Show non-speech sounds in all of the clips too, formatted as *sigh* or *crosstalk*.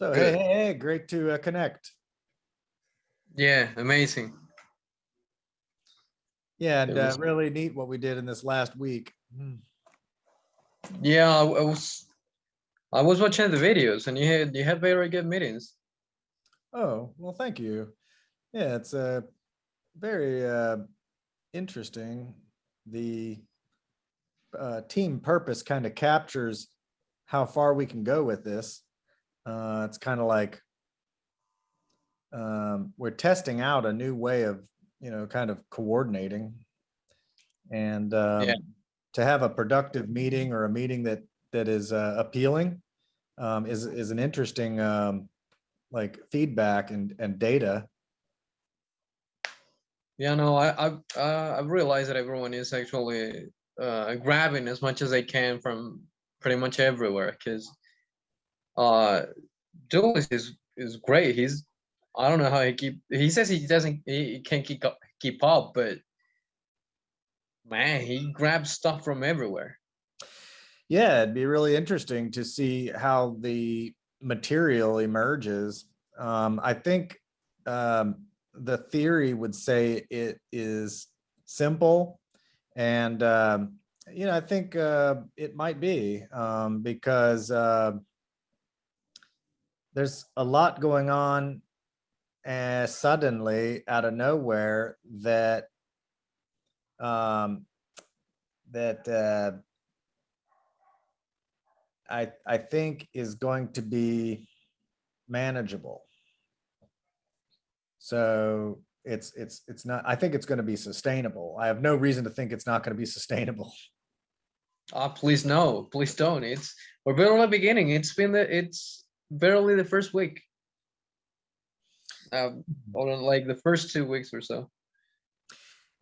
So hey, Good. hey, hey, great to uh, connect. Yeah, amazing. Yeah, and It uh, really neat what we did in this last week. Hmm. Yeah, I, I was I was watching the videos and you had you had very good meetings. Oh, well, thank you. Yeah, it's uh, very uh, interesting. The uh, team purpose kind of captures how far we can go with this. Uh, it's kind of like um, we're testing out a new way of, you know, kind of coordinating. And um, Yeah. to have a productive meeting or a meeting that that is uh, appealing um, is is an interesting um, like feedback and and data. Yeah, no, I I uh, I've realized that everyone is actually uh, grabbing as much as they can from pretty much everywhere because uh Julius is is great. He's I don't know how he keep he says he doesn't he, can't keep up keep up, but man, he grabs stuff from everywhere. Yeah, it'd be really interesting to see how the material emerges. Um, I think um, the theory would say it is simple, and um, you know, I think uh, it might be um, because uh, there's a lot going on, and suddenly out of nowhere that um, that. Uh, I, I think is going to be manageable. So it's, it's, it's not, I think it's going to be sustainable. I have no reason to think it's not going to be sustainable. Ah, please no, please don't. It's we're barely beginning. It's been the it's barely the first week. Um, or like the first two weeks or so.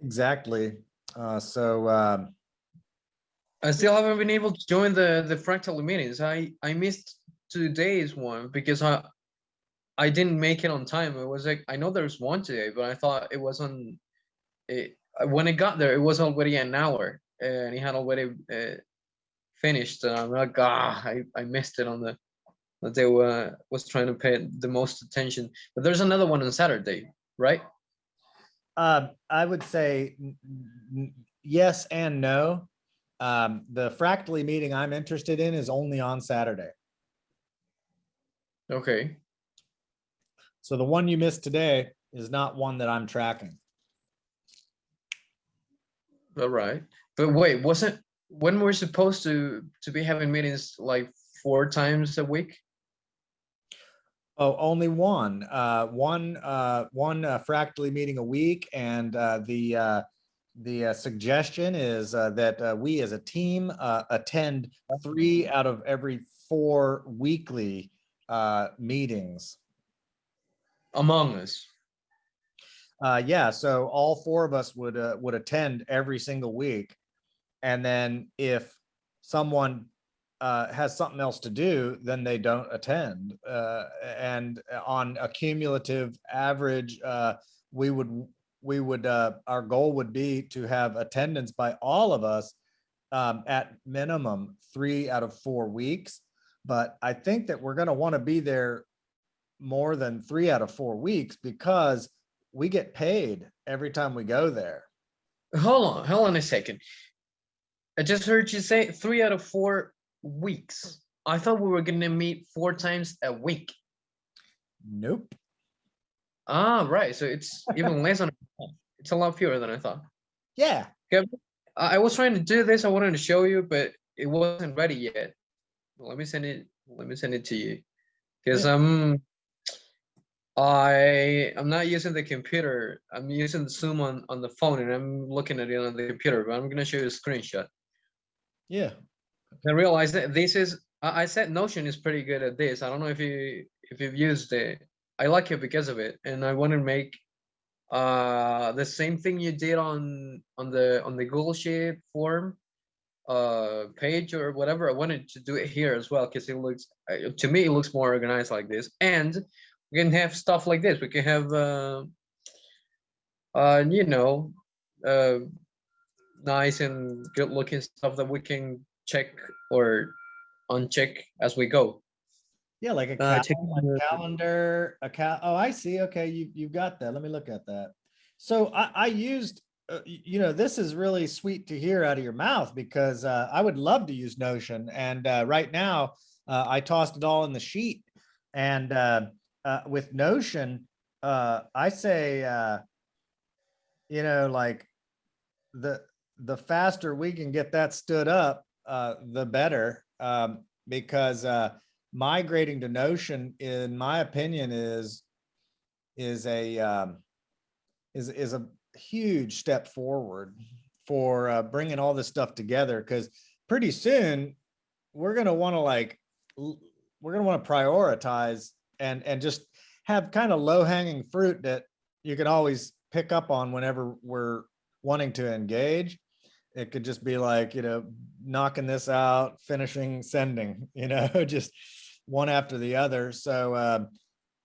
Exactly. Uh, so, um, I still haven't been able to join the the fractal meetings. I I missed today's one because I I didn't make it on time. It was like I know there's one today, but I thought it was on. It when it got there, it was already an hour, and he had already uh, finished. And I'm like, ah, I I missed it on the that they were was trying to pay the most attention. But there's another one on Saturday, right? uh, I would say yes and no. Um, the fractally meeting I'm interested in is only on Saturday. Okay. So the one you missed today is not one that I'm tracking. All right. But wait, wasn't when we're supposed to to be having meetings like four times a week? Oh, only one, uh, one, uh, one uh, fractally meeting a week and, uh, the, uh, the uh, suggestion is, uh, that, uh, we as a team, uh, attend three out of every four weekly, uh, meetings. Among Us. Uh, yeah, so all four of us would, uh, would attend every single week. And then if someone, uh, has something else to do, then they don't attend. Uh, and on a cumulative average, uh, we would, we would, uh, our goal would be to have attendance by all of us um, at minimum three out of four weeks. But I think that we're gonna wanna be there more than three out of four weeks because we get paid every time we go there. Hold on, hold on a second. I just heard you say three out of four weeks. I thought we were gonna meet four times a week. Nope. Ah, right. So it's *laughs* even less than it's a lot fewer than I thought. Yeah, I was trying to do this. I wanted to show you, but it wasn't ready yet. Let me send it. Let me send it to you because um, I I'm not using the computer. I'm using the Zoom on on the phone, and I'm looking at it on the computer. But I'm gonna show you a screenshot. yeah. I realized that this is. I I said Notion is pretty good at this. I don't know if you if you've used it. I like it because of it, and I want to make uh the same thing you did on on the on the Google Sheet form uh page or whatever. I wanted to do it here as well because it looks uh, to me it looks more organized like this, and we can have stuff like this. We can have uh, uh you know uh nice and good looking stuff that we can check or uncheck as we go. Yeah, like a Uh, cal- check a calendar, a cal, oh, I see. Okay, you, you've got that. Let me look at that. So I, I used, uh, you know, this is really sweet to hear out of your mouth because, uh, I would love to use Notion and, uh, right now, uh, I tossed it all in the sheet and, uh, uh, with Notion, uh, I say, uh, you know, like the, the faster we can get that stood up, uh, the better. Um, because, uh, migrating to Notion, in my opinion, is, is a, um, is, is a huge step forward for, uh, bringing all this stuff together. Cause pretty soon, we're gonna wanna like, we're gonna wanna prioritize and, and just have kind of low hanging fruit that you can always pick up on whenever we're wanting to engage. It could just be like, you know, knocking this out, finishing, sending, *laughs* you know, just one after the other. So uh,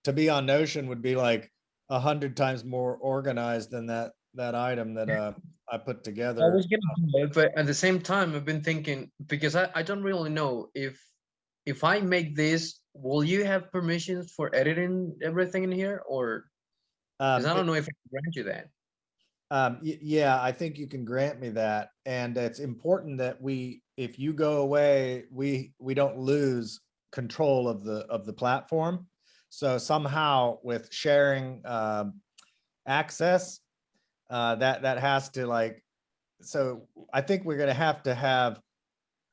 to be on Notion would be like a hundred times more organized than that that item that uh, I put I together. was gonna it, but at the same time, I've been thinking, because I, I don't really know if, if I make this, will you have permissions for editing everything in here or? Um, I don't know if I can grant you that. Um, yeah, I think you can grant me that. And it's important that we, if you go away, we, we don't lose control of the, of the platform. So somehow with sharing, um, access, uh, that, that has to like, so I think we're gonna have to have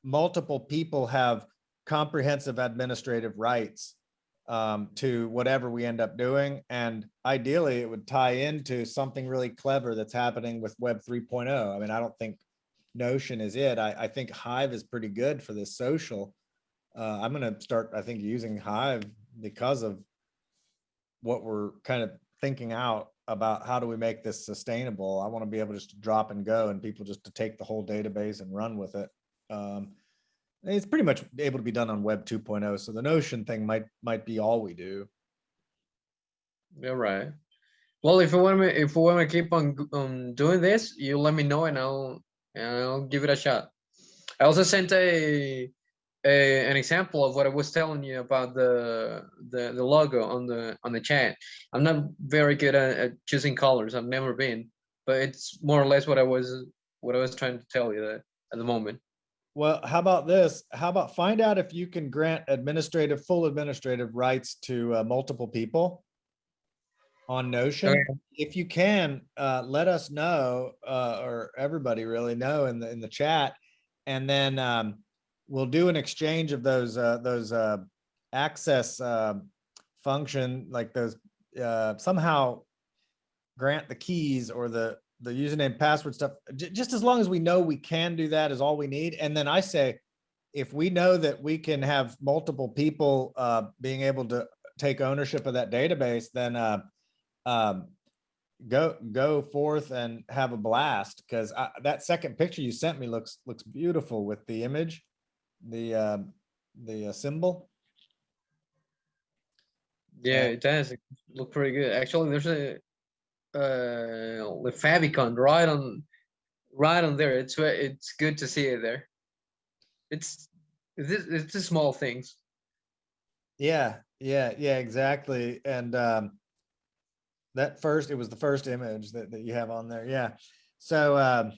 multiple people have comprehensive administrative rights um, to whatever we end up doing. And ideally, it would tie into something really clever that's happening with Web 3.0. I mean, I don't think Notion is it. I, I think Hive is pretty good for this social. Uh, I'm gonna start, I think, using Hive because of what we're kind of thinking out about how do we make this sustainable. I want to be able just to drop and go and people just to take the whole database and run with it. Um, it's pretty much able to be done on Web 2.0. So the Notion thing might might be all we do. You're right. Well, if you want me, if you want to keep on, on doing this, you let me know and I'll, and I'll give it a shot. I also sent a, a, an example of what I was telling you about the, the, the logo on the, on the chat. I'm not very good at, at choosing colors. I've never been, but it's more or less what I was, what I was trying to tell you that at the moment. Well, how about this? How about find out if you can grant administrative, full administrative rights to uh, multiple people on Notion? Okay. If you can, uh, let us know, uh, or everybody really know in the, in the chat. And then, um, we'll do an exchange of those, uh, those, uh, access, uh, function, like those, uh, somehow grant the keys or the, the username password stuff, ju- just as long as we know we can do that is all we need. And then I say, if we know that we can have multiple people, uh, being able to take ownership of that database, then, uh, um, go, go forth and have a blast. Cause that second picture you sent me looks, looks beautiful with the image, the, um, the uh, symbol. Yeah, Yeah. it does. It look pretty good. Actually, there's a uh the favicon right on right on there. It's it's good to see it there. It's it's it's the small things. Yeah, yeah, yeah, exactly. And um that first, it was the first image that, that you have on there. Yeah. So um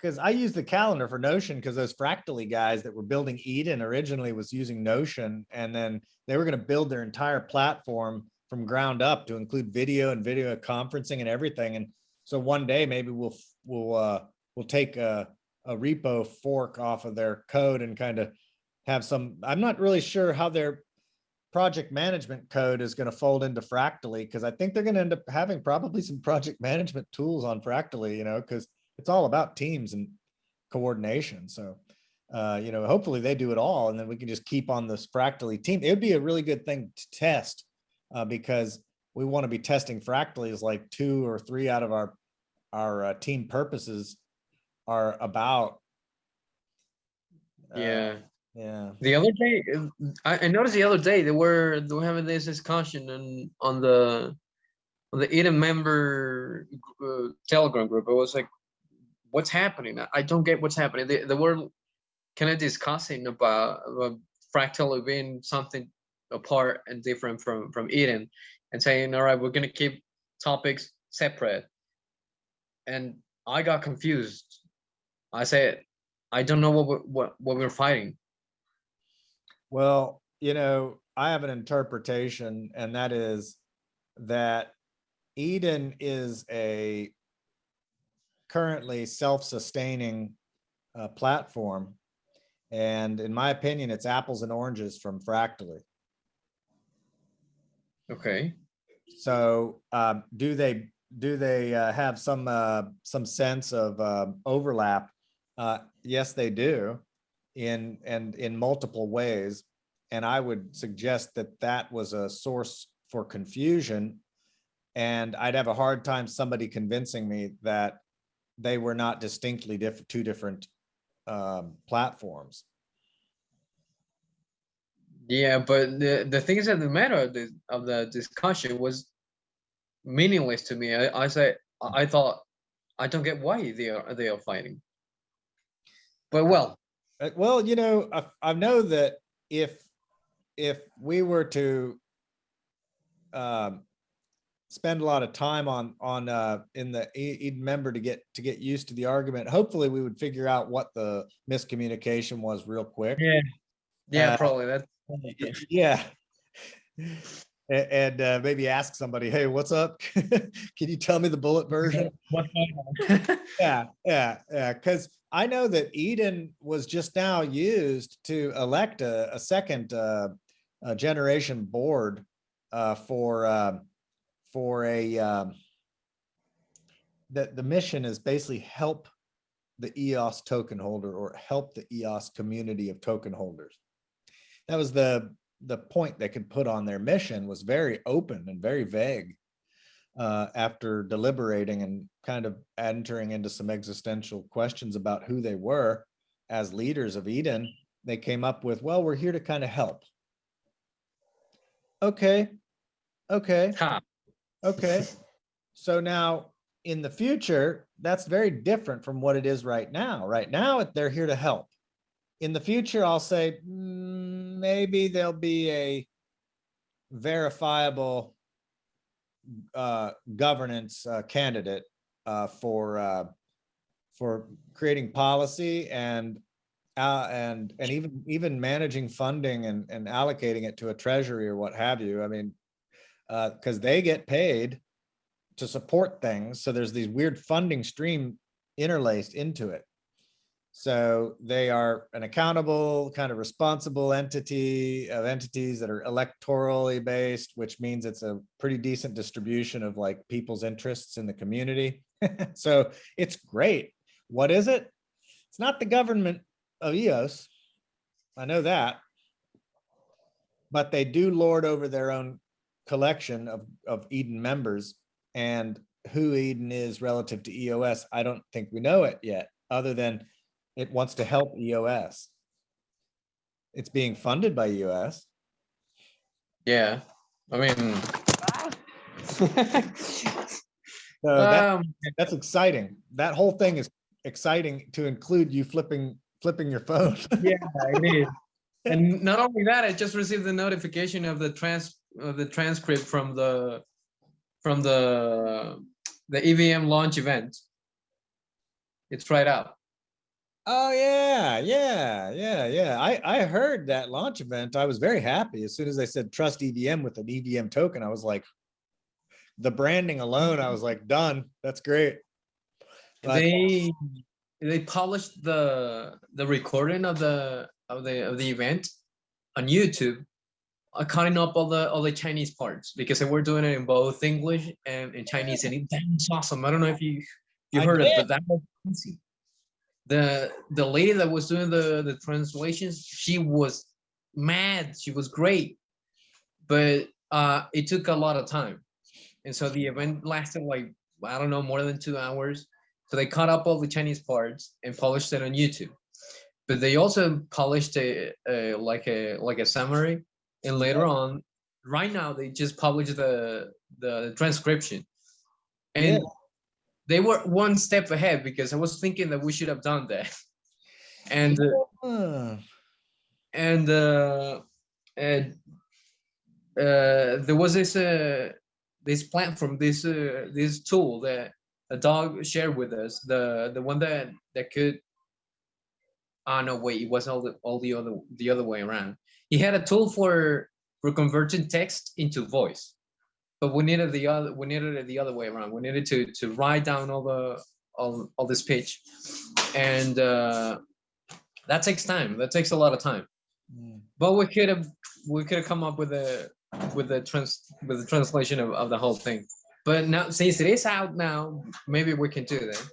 because I use the calendar for Notion because those Fractally guys that were building Eden originally was using Notion and then they were going to build their entire platform from ground up to include video and video conferencing and everything. And so one day maybe we'll we'll uh we'll take a a repo fork off of their code and kind of have some, I'm not really sure how their project management code is going to fold into Fractally because I think they're going to end up having probably some project management tools on Fractally, you know, because it's all about teams and coordination. So, uh, you know, hopefully they do it all and then we can just keep on this Fractally team. It would be a really good thing to test uh, because we want to be testing Fractally as like two or three out of our our uh, team purposes are about. Uh, Yeah. Yeah. The other day, I, I noticed the other day they were they were having this discussion on on the on the Eden member uh, Telegram group. It was like, what's happening? I- I don't get what's happening. They, they were kind of discussing about, about fractal being something apart and different from from Eden, and saying, all right, we're gonna keep topics separate. And I got confused. I said, I don't know what we're, what what we're fighting. Well, you know, I have an interpretation and that is that Eden is a currently self-sustaining uh, platform. And in my opinion, it's apples and oranges from Fractally. Okay. So um, do they, do they uh, have some, uh, some sense of um, overlap? Uh, Yes, they do in, and in multiple ways. And I would suggest that that was a source for confusion. And I'd have a hard time somebody convincing me that they were not distinctly different, two different um, platforms. Yeah, but the the thing is that the matter of the of the discussion was meaningless to me. I I said I thought I don't get why they are they are fighting. But well, Uh, Well, you know, I, I know that if, if we were to um, spend a lot of time on, on, uh, in the Eden member to get, to get used to the argument, hopefully we would figure out what the miscommunication was real quick. yeah, yeah, Uh, probably that. Yeah. And uh, maybe ask somebody, hey, what's up? *laughs* Can you tell me the bullet version? *laughs* *laughs* Yeah, yeah, yeah, because I know that Eden was just now used to elect a, a second uh, uh, generation board uh, for, um, for a, um, the, the mission is basically help the EOS token holder or help the EOS community of token holders. That was the, the point they could put on their mission was very open and very vague uh, after deliberating and kind of entering into some existential questions about who they were as leaders of Eden, they came up with, well, we're here to kind of help. Okay, okay, Ha, okay. So now in the future, that's very different from what it is right now. Right now, they're here to help. In the future, I'll say, "Mm, maybe there'll be a verifiable uh, governance uh, candidate uh, for uh, for creating policy and uh, and and even even managing funding and and allocating it to a treasury or what have you. I mean, because they get paid to support things, so there's these weird funding stream interlaced into it. So they are an accountable, kind of responsible entity of entities that are electorally based, which means it's a pretty decent distribution of like people's interests in the community. *laughs* So it's great. What is it? It's not the government of EOS. I know that. But they do lord over their own collection of, of Eden members and who Eden is relative to EOS. I don't think we know it yet, other than it wants to help EOS. It's being funded by EOS. yeah, I mean. *laughs* So that, um, that's exciting. That whole thing is exciting to include you flipping, flipping your phone. *laughs* yeah, I it is. And not only that, I just received the notification of the trans of the transcript from the from the the EVM launch event. It's right out. Oh, yeah, yeah, yeah, yeah. I, I heard that launch event. I was very happy. As soon as they said trust EVM with an EVM token, I was like, the branding alone, I was like, done. That's great. They they published the the recording of the of the of the event on YouTube, uh, cutting up all the all the Chinese parts because they were doing it in both English and in Chinese, and it, that was awesome. I don't know if you you heard it, but that was crazy. The the lady that was doing the the translations, she was mad. She was great, but uh, it took a lot of time, and so the event lasted like I don't know more than two hours. So they cut up all the Chinese parts and published it on YouTube. But they also published a, a like a like a summary, and later on, right now they just published the the transcription, and Yeah. They were one step ahead because I was thinking that we should have done that, *laughs* and uh, and uh, and uh, there was this uh, this platform, this uh, this tool that a dog shared with us. The the one that that could. Ah no, wait, it was all the all the other the other way around. He had a tool for for converting text into voice, but we needed the other we needed it the other way around. We needed to to write down all the all all this pitch and uh, that takes time. That takes a lot of time. Mm. But we could have we could have come up with a with the trans with the translation of, of the whole thing. But now since it is out now, maybe we can do that.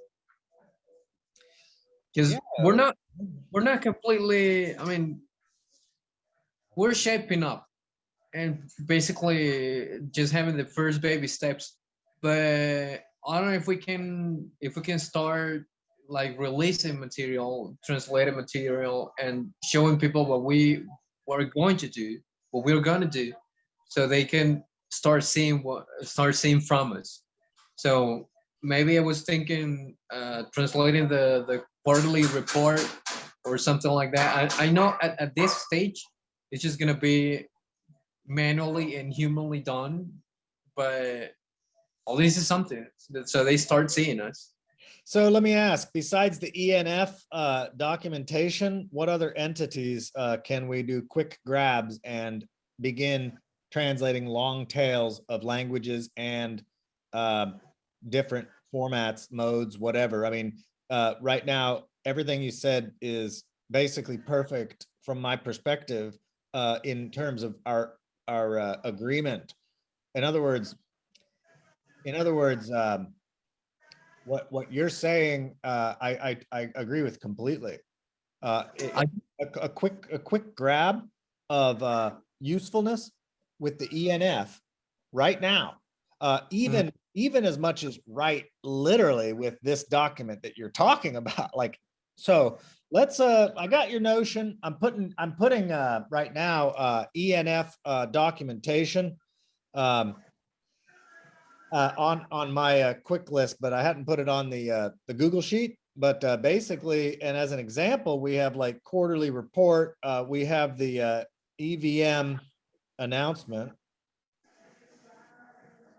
Because we're not we're not completely, I mean, we're shaping up and basically just having the first baby steps. But I don't know if we can if we can start like releasing material, translated material, and showing people what we were going to do, what we're gonna do, so they can start seeing what start seeing from us. So maybe I was thinking uh, translating the the quarterly report or something like that. I, I know at, at this stage it's just gonna be manually and humanly done, but at least it's something. So they start seeing us. So let me ask, besides the ENF uh, documentation, what other entities uh, can we do quick grabs and begin translating long tails of languages and uh, different formats, modes, whatever? I mean, uh, right now, everything you said is basically perfect from my perspective uh, in terms of our our uh, agreement. In other words, in other words, um, what what you're saying, uh, I, I I agree with completely. Uh, it- I- a, a quick a quick grab of uh, usefulness with the ENF right now. Uh, even even as much as right literally with this document that you're talking *laughs* about. Like so, let's. Uh, I got your notion. I'm putting I'm putting uh, right now uh, ENF uh, documentation. Um, uh, on on my uh, quick list, but I hadn't put it on the uh, the Google sheet. But uh, basically, and as an example, we have like quarterly report. Uh, we have the uh, EVM announcement.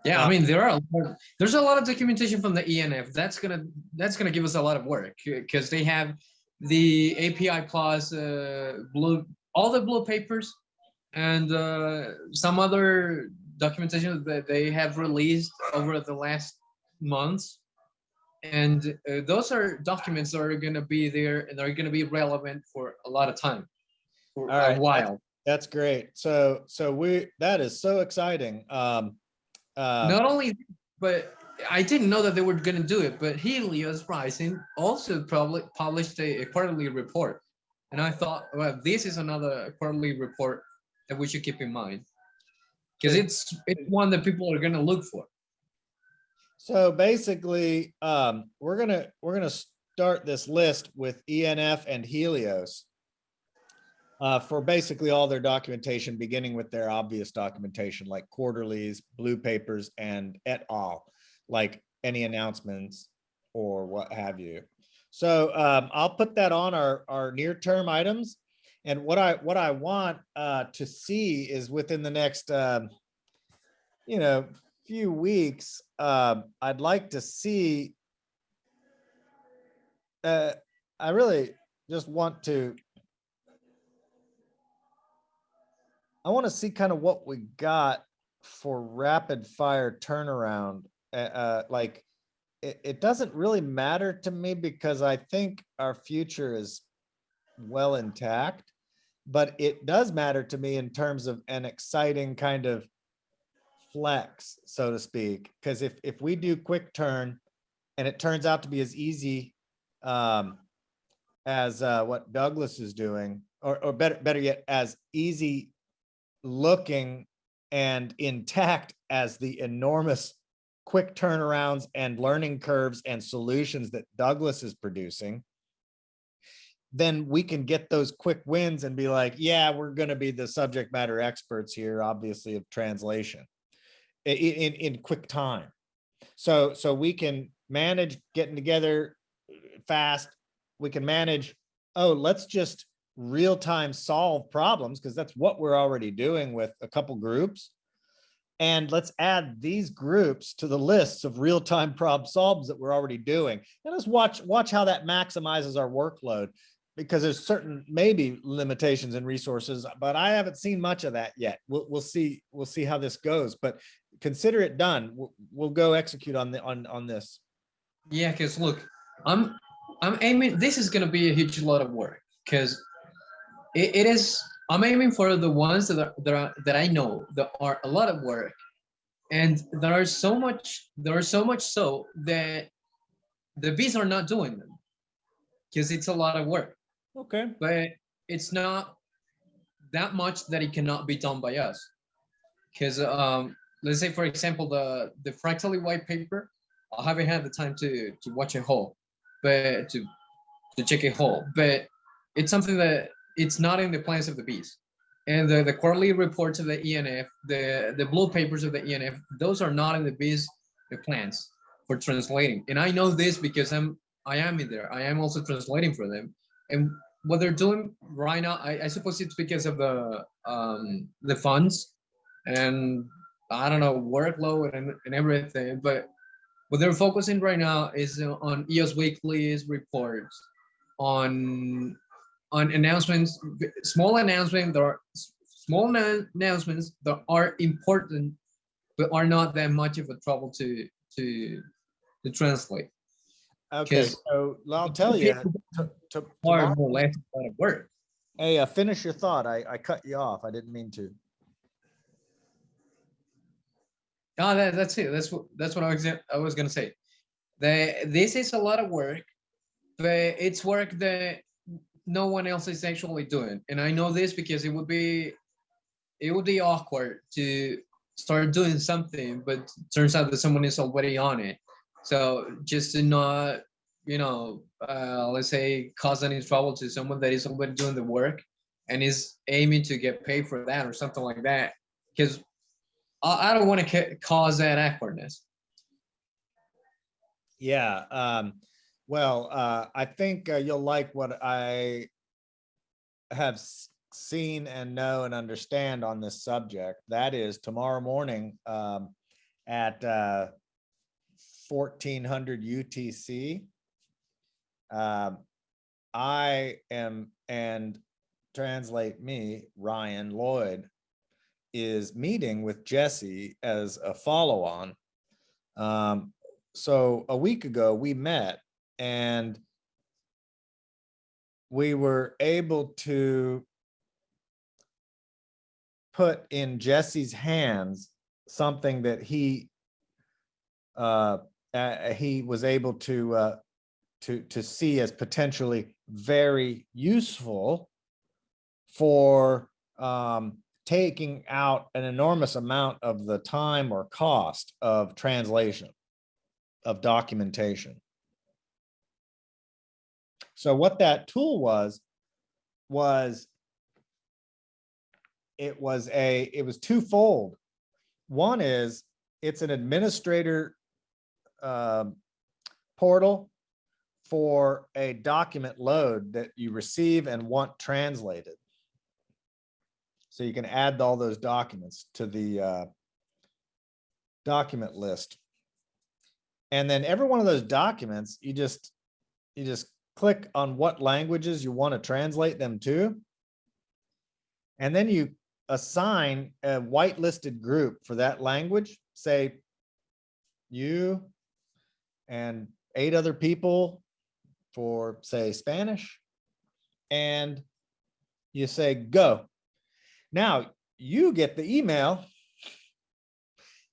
Yeah, Uh, I mean there are a lot, there's a lot of documentation from the ENF. That's gonna that's gonna give us a lot of work because they have the API plus uh, blue all the blue papers and uh, some other documentation that they have released over the last months. And uh, those are documents that are gonna be there and they're gonna be relevant for a lot of time, for All right, a while. That's great. So so we that is so exciting. Um, uh, Not only, but I didn't know that they were gonna do it, but Helios Rising also probably published a, a quarterly report. And I thought, well, this is another quarterly report that we should keep in mind. Because it's it's one that people are gonna look for. So basically, um, we're gonna, we're gonna start this list with ENF and Helios. Uh, for basically all their documentation, beginning with their obvious documentation like quarterlies, blue papers and et al. Like any announcements or what have you. So um, I'll put that on our, our near-term items. And what I, what I want uh, to see is within the next, um, you know, few weeks, um, I'd like to see. Uh, I really just want to. I want to see kind of what we got for rapid fire turnaround. Uh, uh, like, it, it doesn't really matter to me because I think our future is well intact. But it does matter to me in terms of an exciting kind of flex, so to speak, because if, if we do quick turn and it turns out to be as easy um, as uh, what Douglas is doing, or, or better, better yet, as easy looking and intact as the enormous quick turnarounds and learning curves and solutions that Douglas is producing, then we can get those quick wins and be like, yeah, we're going to be the subject matter experts here, obviously, of translation i- i- in, in quick time. So, so we can manage getting together uh, fast. We can manage, oh, let's just real time solve problems because that's what we're already doing with a couple groups. And let's add these groups to the lists of real-time problem solves that we're already doing. And let's watch, watch how that maximizes our workload. Because there's certain maybe limitations and resources, but I haven't seen much of that yet. We'll, we'll see, we'll see how this goes, but consider it done. We'll, we'll go execute on the, on, on this. Yeah, because look, I'm I'm aiming. This is gonna be a huge lot of work because it, it is. I'm aiming for the ones that are, that are that I know that are a lot of work, and there are so much. There are so much so that the bees are not doing them because it's a lot of work. Okay. But it's not that much that it cannot be done by us. Because um, let's say, for example, the the fractally white paper. I haven't had the time to to watch it whole, but to to check it whole. But it's something that it's not in the plans of the bees. And the, the quarterly reports of the ENF, the the blue papers of the ENF, those are not in the bees the plans for translating. And I know this because I'm I am in there. I am also translating for them. And what they're doing right now, I, I suppose it's because of the um the funds and I don't know workload and, and everything, but what they're focusing right now is on EOS Weekly's reports, on on announcements, small announcements there are small announcements that are important, but are not that much of a trouble to to to translate. Okay, so I'll tell you. to- tomorrow- more or less a lot of work. Hey, uh, finish your thought. I, I cut you off. I didn't mean to. No, that, that's it. That's what that's what I was I was gonna say. The this is a lot of work, but it's work that no one else is actually doing. And I know this because it would be it would be awkward to start doing something, but turns out that someone is already on it. So just to not, you know, uh, let's say cause any trouble to someone that is already doing the work and is aiming to get paid for that or something like that. Because I, I don't want to ca- cause that awkwardness. Yeah, um, well, uh, I think uh, you'll like what I have seen and know and understand on this subject. That is tomorrow morning, um, at, uh, fourteen hundred UTC. Um, I am, and translate me, Ryan Lloyd, is meeting with Jesse as a follow-on. Um, so a week ago, we met and we were able to put in Jesse's hands something that he uh, uh, he was able to uh, to to see as potentially very useful for um, taking out an enormous amount of the time or cost of translation of documentation. So what that tool was, was it was a, it was twofold. One is it's an administrator um, portal for a document load that you receive and want translated. So you can add all those documents to the uh, document list. And then every one of those documents, you just, you just click on what languages you want to translate them to. And then you assign a whitelisted group for that language, say you and eight other people for say Spanish. And you say, go. Now you get the email.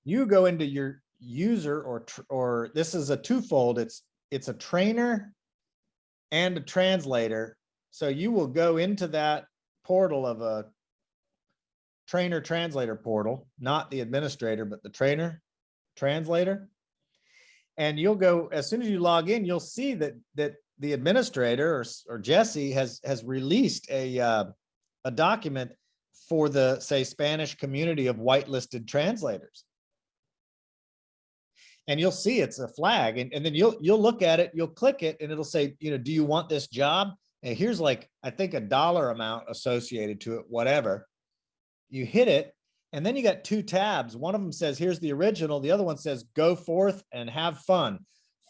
You go into your user or, or this is a twofold. It's, it's a trainer and a translator. So you will go into that portal of a trainer translator portal, not the administrator, but the trainer translator. And you'll go, as soon as you log in, you'll see that, that the administrator or, or Jesse has, has released a, uh, a document for the, say, Spanish community of whitelisted translators. And you'll see it's a flag and, and then you'll, you'll look at it, you'll click it and it'll say, you know, do you want this job? And here's like, I think a dollar amount associated to it, whatever. You hit it And then you got two tabs. One of them says, here's the original. The other one says, go forth and have fun.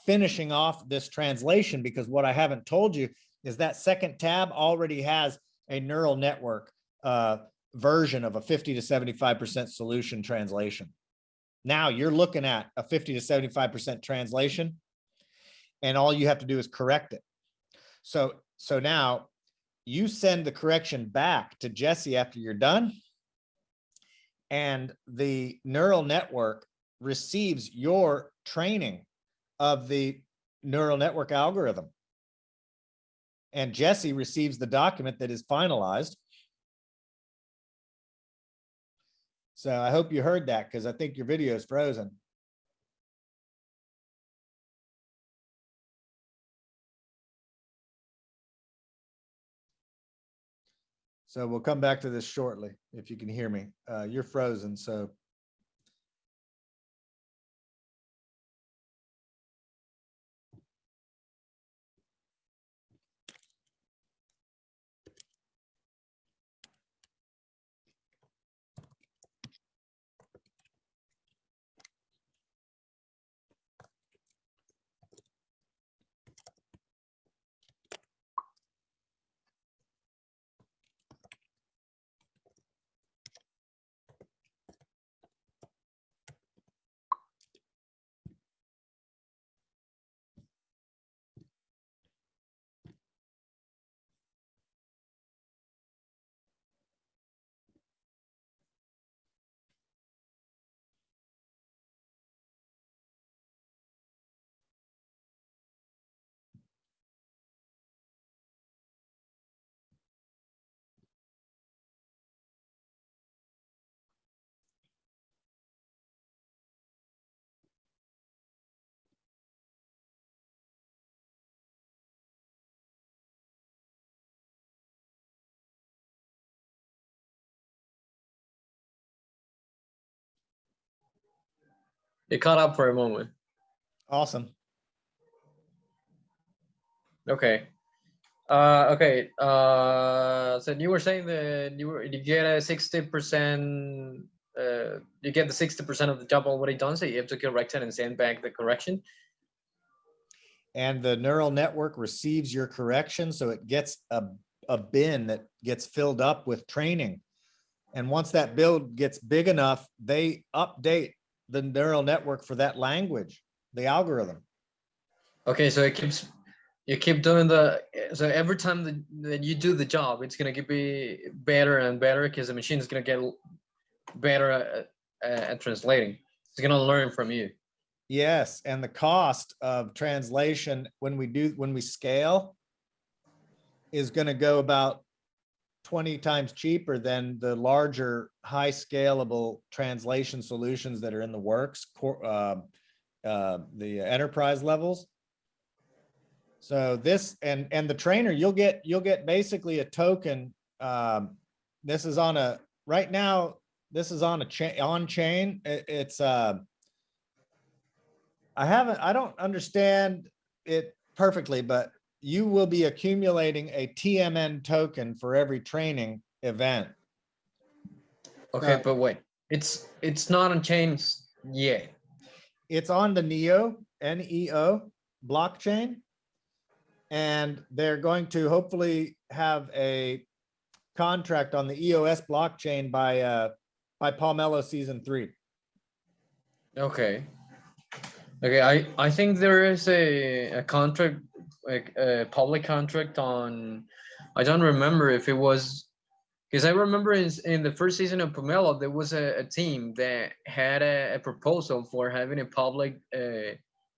Finishing off this translation, because what I haven't told you is that second tab already has a neural network uh, version of a 50 to 75% solution translation. Now you're looking at a 50 to 75% translation and all you have to do is correct it. So, so now you send the correction back to Jesse after you're done. And the neural network receives your training of the neural network algorithm. And Jesse receives the document that is finalized. So I hope you heard that because I think your video is frozen. So we'll come back to this shortly, if you can hear me. Uh, you're frozen, so. It caught up for a moment. Awesome. Okay. Uh, okay. Uh, so you were saying that you were you get a sixty percent. Uh, you get the sixty percent of the job already done, so you have to correct it and send back the correction. And the neural network receives your correction, so it gets a, a bin that gets filled up with training. And once that build gets big enough, they update the neural network for that language, the algorithm. Okay, so it keeps you keep doing the so every time that, that you do the job, it's gonna get be better and better because the machine is gonna get better at, at translating. It's gonna learn from you. Yes, and the cost of translation when we do, when we scale is gonna go about twenty times cheaper than the larger, high scalable translation solutions that are in the works, uh, uh, the enterprise levels. So this, and, and the trainer, you'll get, you'll get basically a token. Um, this is on a, right now, this is on a chain, on chain. It- it's, uh, I haven't, I don't understand it perfectly, but you will be accumulating a TMN token for every training event. Okay, Uh, but wait, it's it's not on chains yet. It's on the NEO, N-E-O blockchain. And they're going to hopefully have a contract on the EOS blockchain by, uh, by Pomelo season three. Okay. Okay, I, I think there is a, a contract, like a public contract on, I don't remember if it was, because I remember in, in the first season of Pomelo, there was a, a team that had a, a proposal for having a public, uh,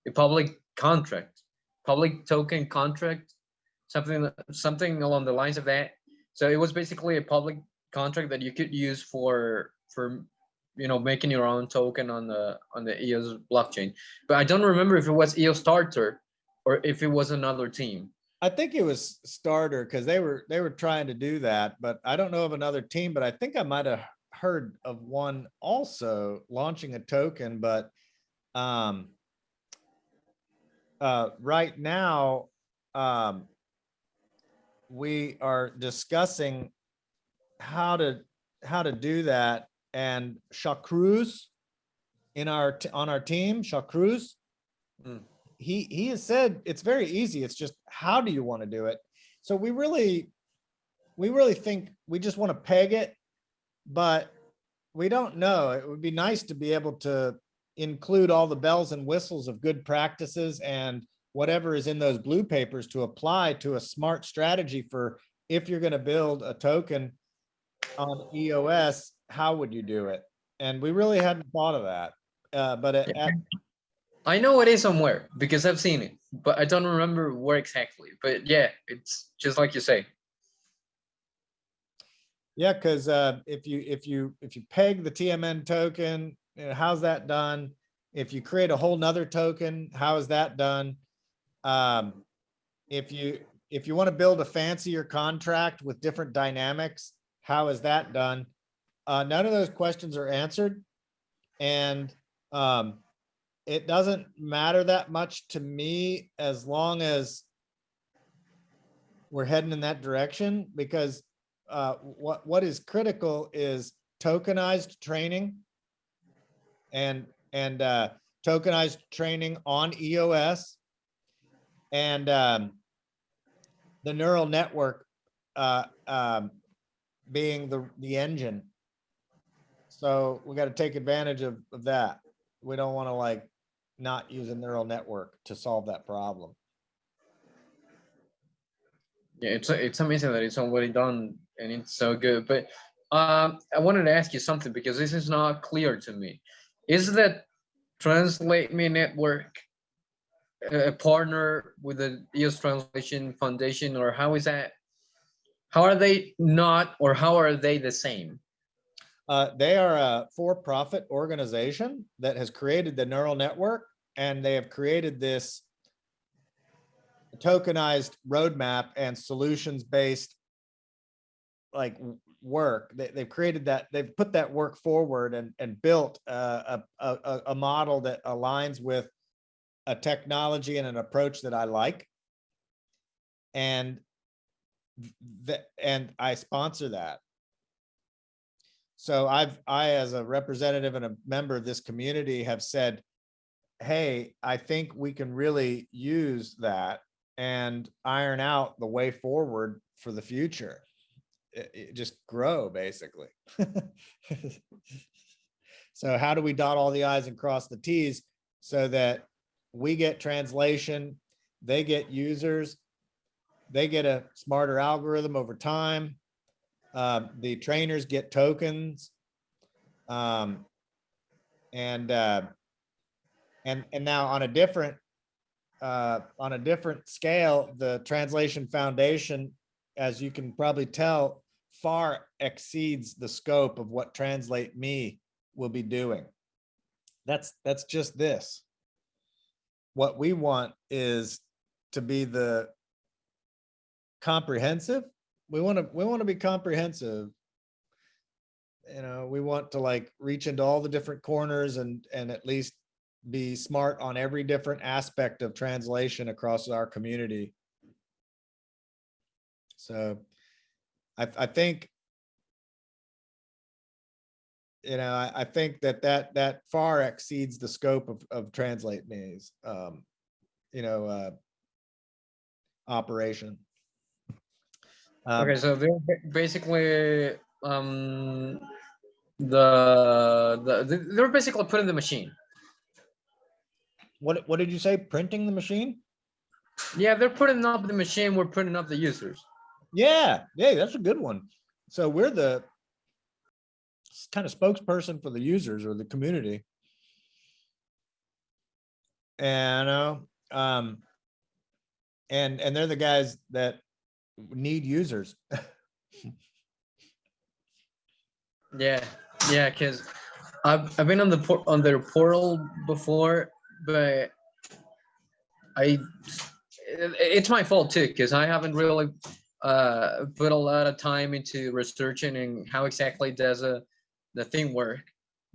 a public contract, public token contract, something, something along the lines of that. So it was basically a public contract that you could use for, for you know making your own token on the on the EOS blockchain. But I don't remember if it was EOS Starter or if it was another team. I think it was starter because they were, they were trying to do that, but I don't know of another team, but I think I might have heard of one also launching a token, but um uh, right now, um we are discussing how to, how to do that. and Chacruz in our, on our team, Chacruz. Mm. He, he has said it's very easy. It's just, how do you want to do it? So we really, we really think we just want to peg it, but we don't know. It would be nice to be able to include all the bells and whistles of good practices and whatever is in those blue papers to apply to a smart strategy for if you're going to build a token on EOS, how would you do it? And we really hadn't thought of that. Uh, but at, at- I know it is somewhere because I've seen it, but I don't remember where exactly. But yeah, it's just like you say. yeah, because uh, if you, if you, if you peg the TMN token, you know, how's that done? If you create a whole nother token, how is that done? Um, if you, if you want to build a fancier contract with different dynamics, how is that done? Uh, none of those questions are answered. And, um, it doesn't matter that much to me as long as we're heading in that direction, because, uh, what, what is critical is tokenized training and, and, uh, tokenized training on EOS and, um, the neural network, uh, um, being the, the engine. So we got to take advantage of, of that. We don't want to like not use a neural network to solve that problem. Yeah, it's it's amazing that it's already done and it's so good. But um, I wanted to ask you something because this is not clear to me. Is that Translate Me Network a partner with the EOS Translation Foundation, or how is that? How are they not, or how are they the same? Uh, they are a for-profit organization that has created the neural network and they have created this tokenized roadmap and solutions-based like work. They, they've created that, they've put that work forward and, and built uh, a, a, a, a model that aligns with a technology and an approach that I like. And that, and I sponsor that. So I've, I, as a representative and a member of this community have said, hey, I think we can really use that and iron out the way forward for the future. It- it just grow, basically. *laughs* So how do we dot all the i's and cross the t's so that we get translation, they get users, they get a smarter algorithm over time, um, the trainers get tokens. Um, and, uh, and, and now on a different, uh, on a different scale, the Translation Foundation, as you can probably tell, far exceeds the scope of what Translate Me will be doing. That's, that's just this. What we want is to be the comprehensive we want to we want to be comprehensive. You know we want to like reach into all the different corners and and at least be smart on every different aspect of translation across our community. So i i think you know i, I think that that that far exceeds the scope of of translate me's um you know uh operation um, Okay, so they're basically um the the they- they're basically putting the machine. What, what did you say? Printing the machine? Yeah, they're putting up the machine. We're putting up the users. Yeah, yeah, that's a good one. So we're the kind of spokesperson for the users or the community. And, uh, um, and, and they're the guys that need users. *laughs* Yeah, yeah, because I've I've been on the on their portal before, but I it's my fault too because I haven't really uh put a lot of time into researching and how exactly does a the thing work.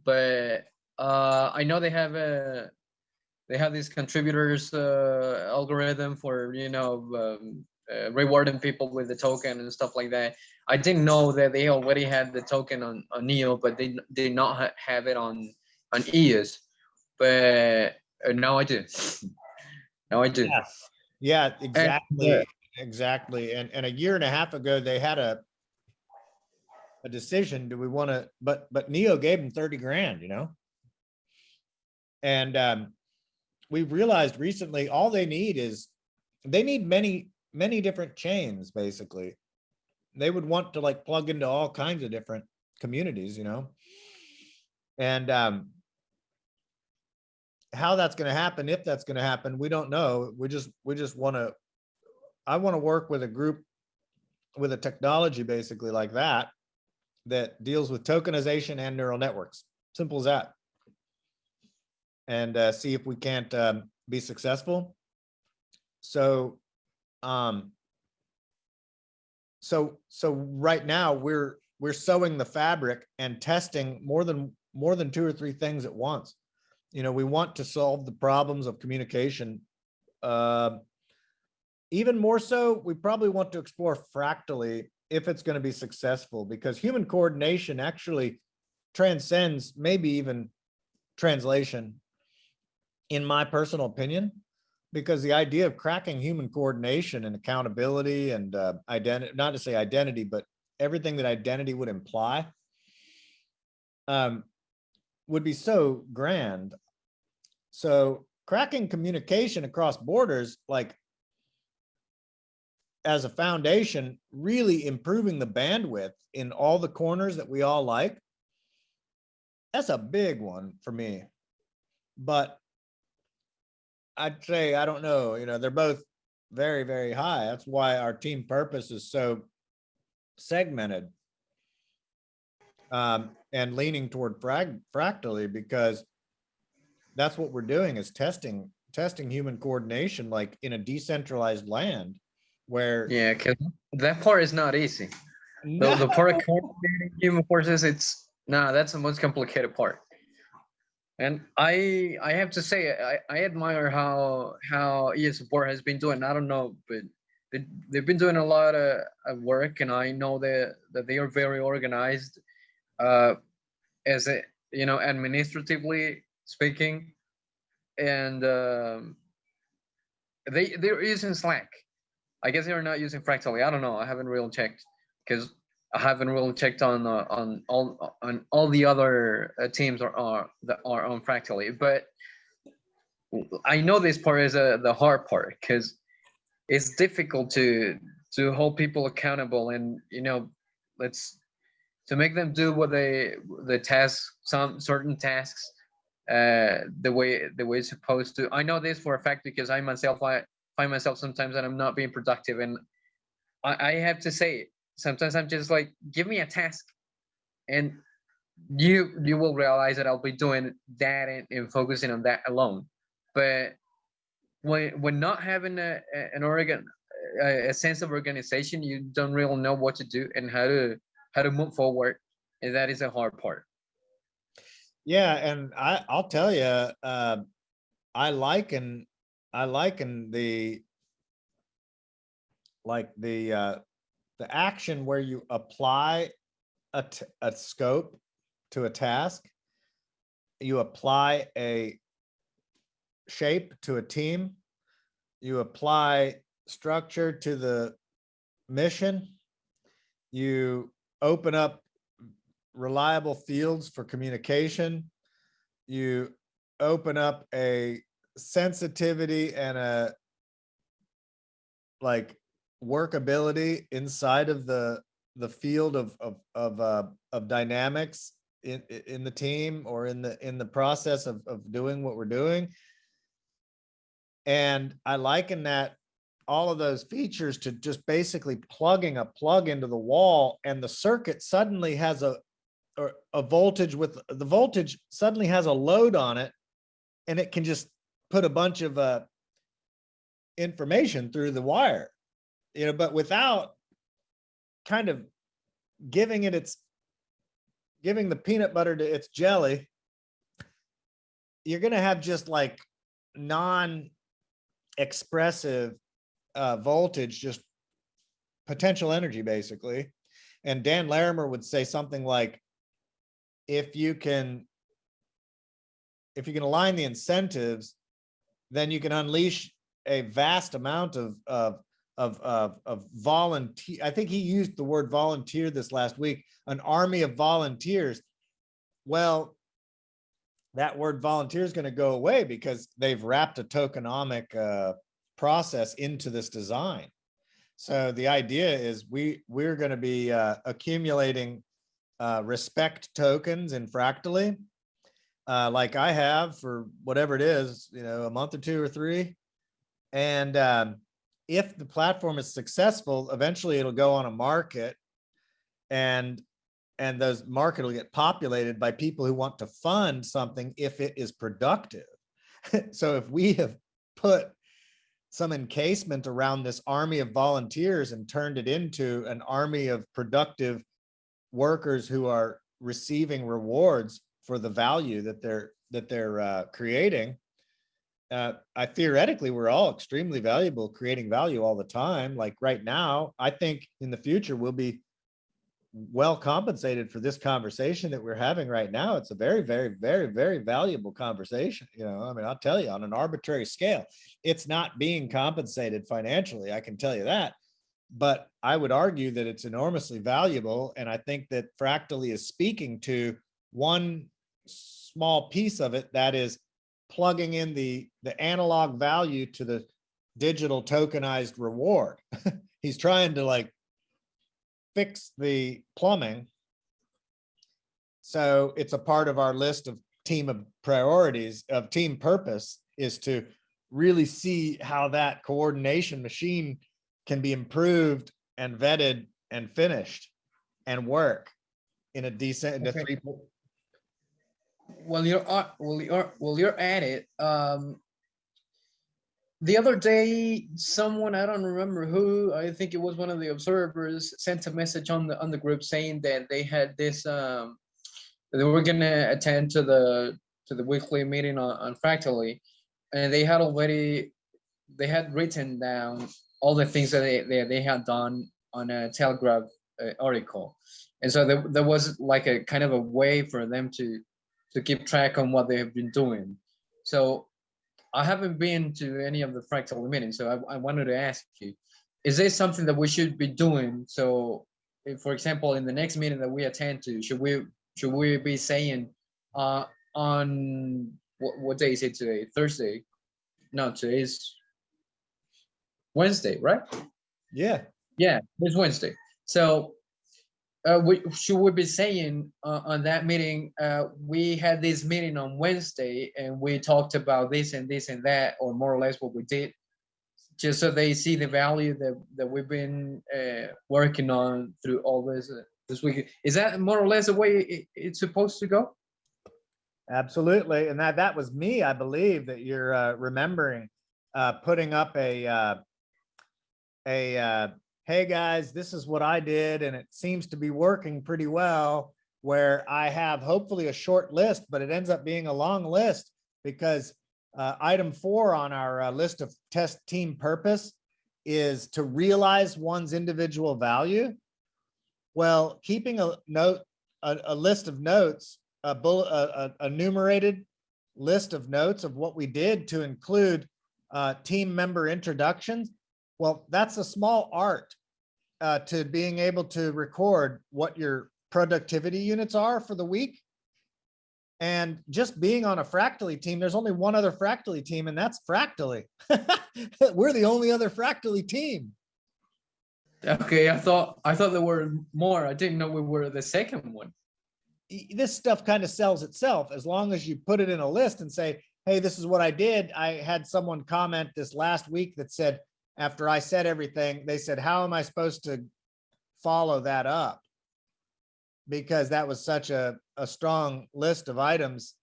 But uh I know they have a they have this contributors uh algorithm for you know um, uh, rewarding people with the token and stuff like that. I didn't know that they already had the token on, on Neo, but they did not ha- have it on, on EOS. But uh, now I do. *laughs* Now I do. Yeah. Yeah, yeah. exactly, exactly. And, and a year and a half ago, they had a a decision, do we want to, but, but Neo gave them thirty grand, you know? And, um, we realized recently, all they need is, they need many, many different chains, basically. They would want to like plug into all kinds of different communities, you know? And, um, how that's gonna happen, if that's gonna happen, we don't know. We just, we just wanna, I wanna work with a group with a technology basically like that, that deals with tokenization and neural networks. Simple as that. And uh, see if we can't um, be successful. So, um, so, so right now we're, we're sewing the fabric and testing more than, more than two or three things at once. You know, we want to solve the problems of communication. Uh, even more so, we probably want to explore fractally if it's going to be successful because human coordination actually transcends maybe even translation in my personal opinion because the idea of cracking human coordination and accountability and uh, identity not to say identity but everything that identity would imply um, would be so grand so cracking communication across borders like as a foundation, really improving the bandwidth in all the corners that we all like. That's a big one for me. But I'd say, I don't know, you know, they're both very, very high. That's why our team purpose is so segmented. Um, and leaning toward frag, fractally because that's what we're doing is testing, testing human coordination like in a decentralized land where Yeah, because that part is not easy. The, the part of coordinating human forces, it's nah, that's the most complicated part. And I I have to say I, I admire how how EA support has been doing. I don't know, but they, they've been doing a lot of, of work, and I know that that they are very organized. Uh, as a you know administratively speaking, and um, they they're using Slack. I guess they're not using Fractally. I don't know. I haven't really checked because I haven't really checked on uh, on all on all the other uh, teams are are that are on Fractally. But I know this part is uh, the hard part because it's difficult to to hold people accountable and you know let's to make them do what they the tasks some certain tasks uh the way the way it's supposed to i know this for a fact because i myself i find myself sometimes that i'm not being productive and i, I have to say sometimes i'm just like give me a task. And you you will realize that i'll be doing that and, and focusing on that alone. But when when not having a, an organ a, sense of organization you don't really know what to do and how to how to move forward. And that is a hard part. Yeah, and I, I'll tell you, uh, I liken, I liken the like the, uh, the action where you apply a, a scope to a task. You apply a shape to a team. You apply structure to the mission. You open up reliable fields for communication. You open up a sensitivity and a like workability inside of the the field of of of uh of dynamics in in the team or in the in the process of of doing what we're doing. And I liken that all of those features to just basically plugging a plug into the wall and the circuit suddenly has a or a voltage with the voltage suddenly has a load on it and it can just put a bunch of uh information through the wire you know but without kind of giving it its giving the peanut butter to its jelly you're gonna have just like non expressive uh voltage just potential energy basically. And Dan Larimer would say something like, if you can, if you can align the incentives, then you can unleash a vast amount of, of, of, of, of volunteer. I think he used the word volunteer this last week, an army of volunteers. Well, that word volunteer is going to go away because they've wrapped a tokenomic uh, process into this design. So the idea is we, we're going to be uh, accumulating uh, respect tokens in Fractally, uh, like I have for whatever it is, you know, a month or two or three. And um, if the platform is successful, eventually it'll go on a market and and those market will get populated by people who want to fund something if it is productive. *laughs* so if we have put some encasement around this army of volunteers and turned it into an army of productive workers who are receiving rewards for the value that they're that they're uh, creating. Uh, I theoretically, we're all extremely valuable, creating value all the time. Like right now, I think in the future we'll be well compensated for this conversation that we're having right now. It's a very, very, very, very valuable conversation. You know, I mean, I'll tell you on an arbitrary scale, it's not being compensated financially. I can tell you that. But I would argue that it's enormously valuable. And I think that Fractally is speaking to one small piece of it that is plugging in the, the analog value to the digital tokenized reward. *laughs* He's trying to like fix the plumbing. So it's a part of our list of team of priorities of team purpose is to really see how that coordination machine can be improved and vetted and finished and work in a decent, in a three, Well, you're, well, you're, well, you're at it. Um, the other day, someone, I don't remember who, I think it was one of the observers, sent a message on the, on the group saying that they had this, um, they were gonna attend to the, to the weekly meeting on, on Fractally. And they had already, they had written down all the things that they, they, they had done on a Telegraph uh, article. And so there, there was like a kind of a way for them to, to keep track on what they have been doing. So I haven't been to any of the fractal meetings, so I, I wanted to ask you, is this something that we should be doing? So, if, for example, in the next meeting that we attend to, should we should we be saying uh, on what, what day is it today? Thursday? No, today is Wednesday, right? yeah. Yeah, it's Wednesday. So uh, we should we be saying uh, on that meeting, uh, we had this meeting on Wednesday and we talked about this and this and that, or more or less what we did, just so they see the value that that we've been uh, working on through all this uh, this week. Is that more or less the way it, it's supposed to go? Absolutely. And that, that was me, I believe that you're uh, remembering, putting up a, a, hey guys, this is what I did and it seems to be working pretty well. Where I have hopefully a short list, but it ends up being a long list because uh, item four on our uh, list of test team purpose is to realize one's individual value. Well, keeping a note, a, a list of notes a bullet, a, a, a numerated list of notes of what we did to include uh, team member introductions. Well, that's a small art uh, to being able to record what your productivity units are for the week. And just being on a Fractally team, there's only one other Fractally team and that's Fractally. *laughs* We're the only other Fractally team. Okay, I thought I thought there were more. I didn't know we were the second one. this stuff kind of sells itself as long as you put it in a list and say, hey, this is what I did. I had someone comment this last week that said, after I said everything, they said, how am I supposed to follow that up? Because that was such a, a strong list of items.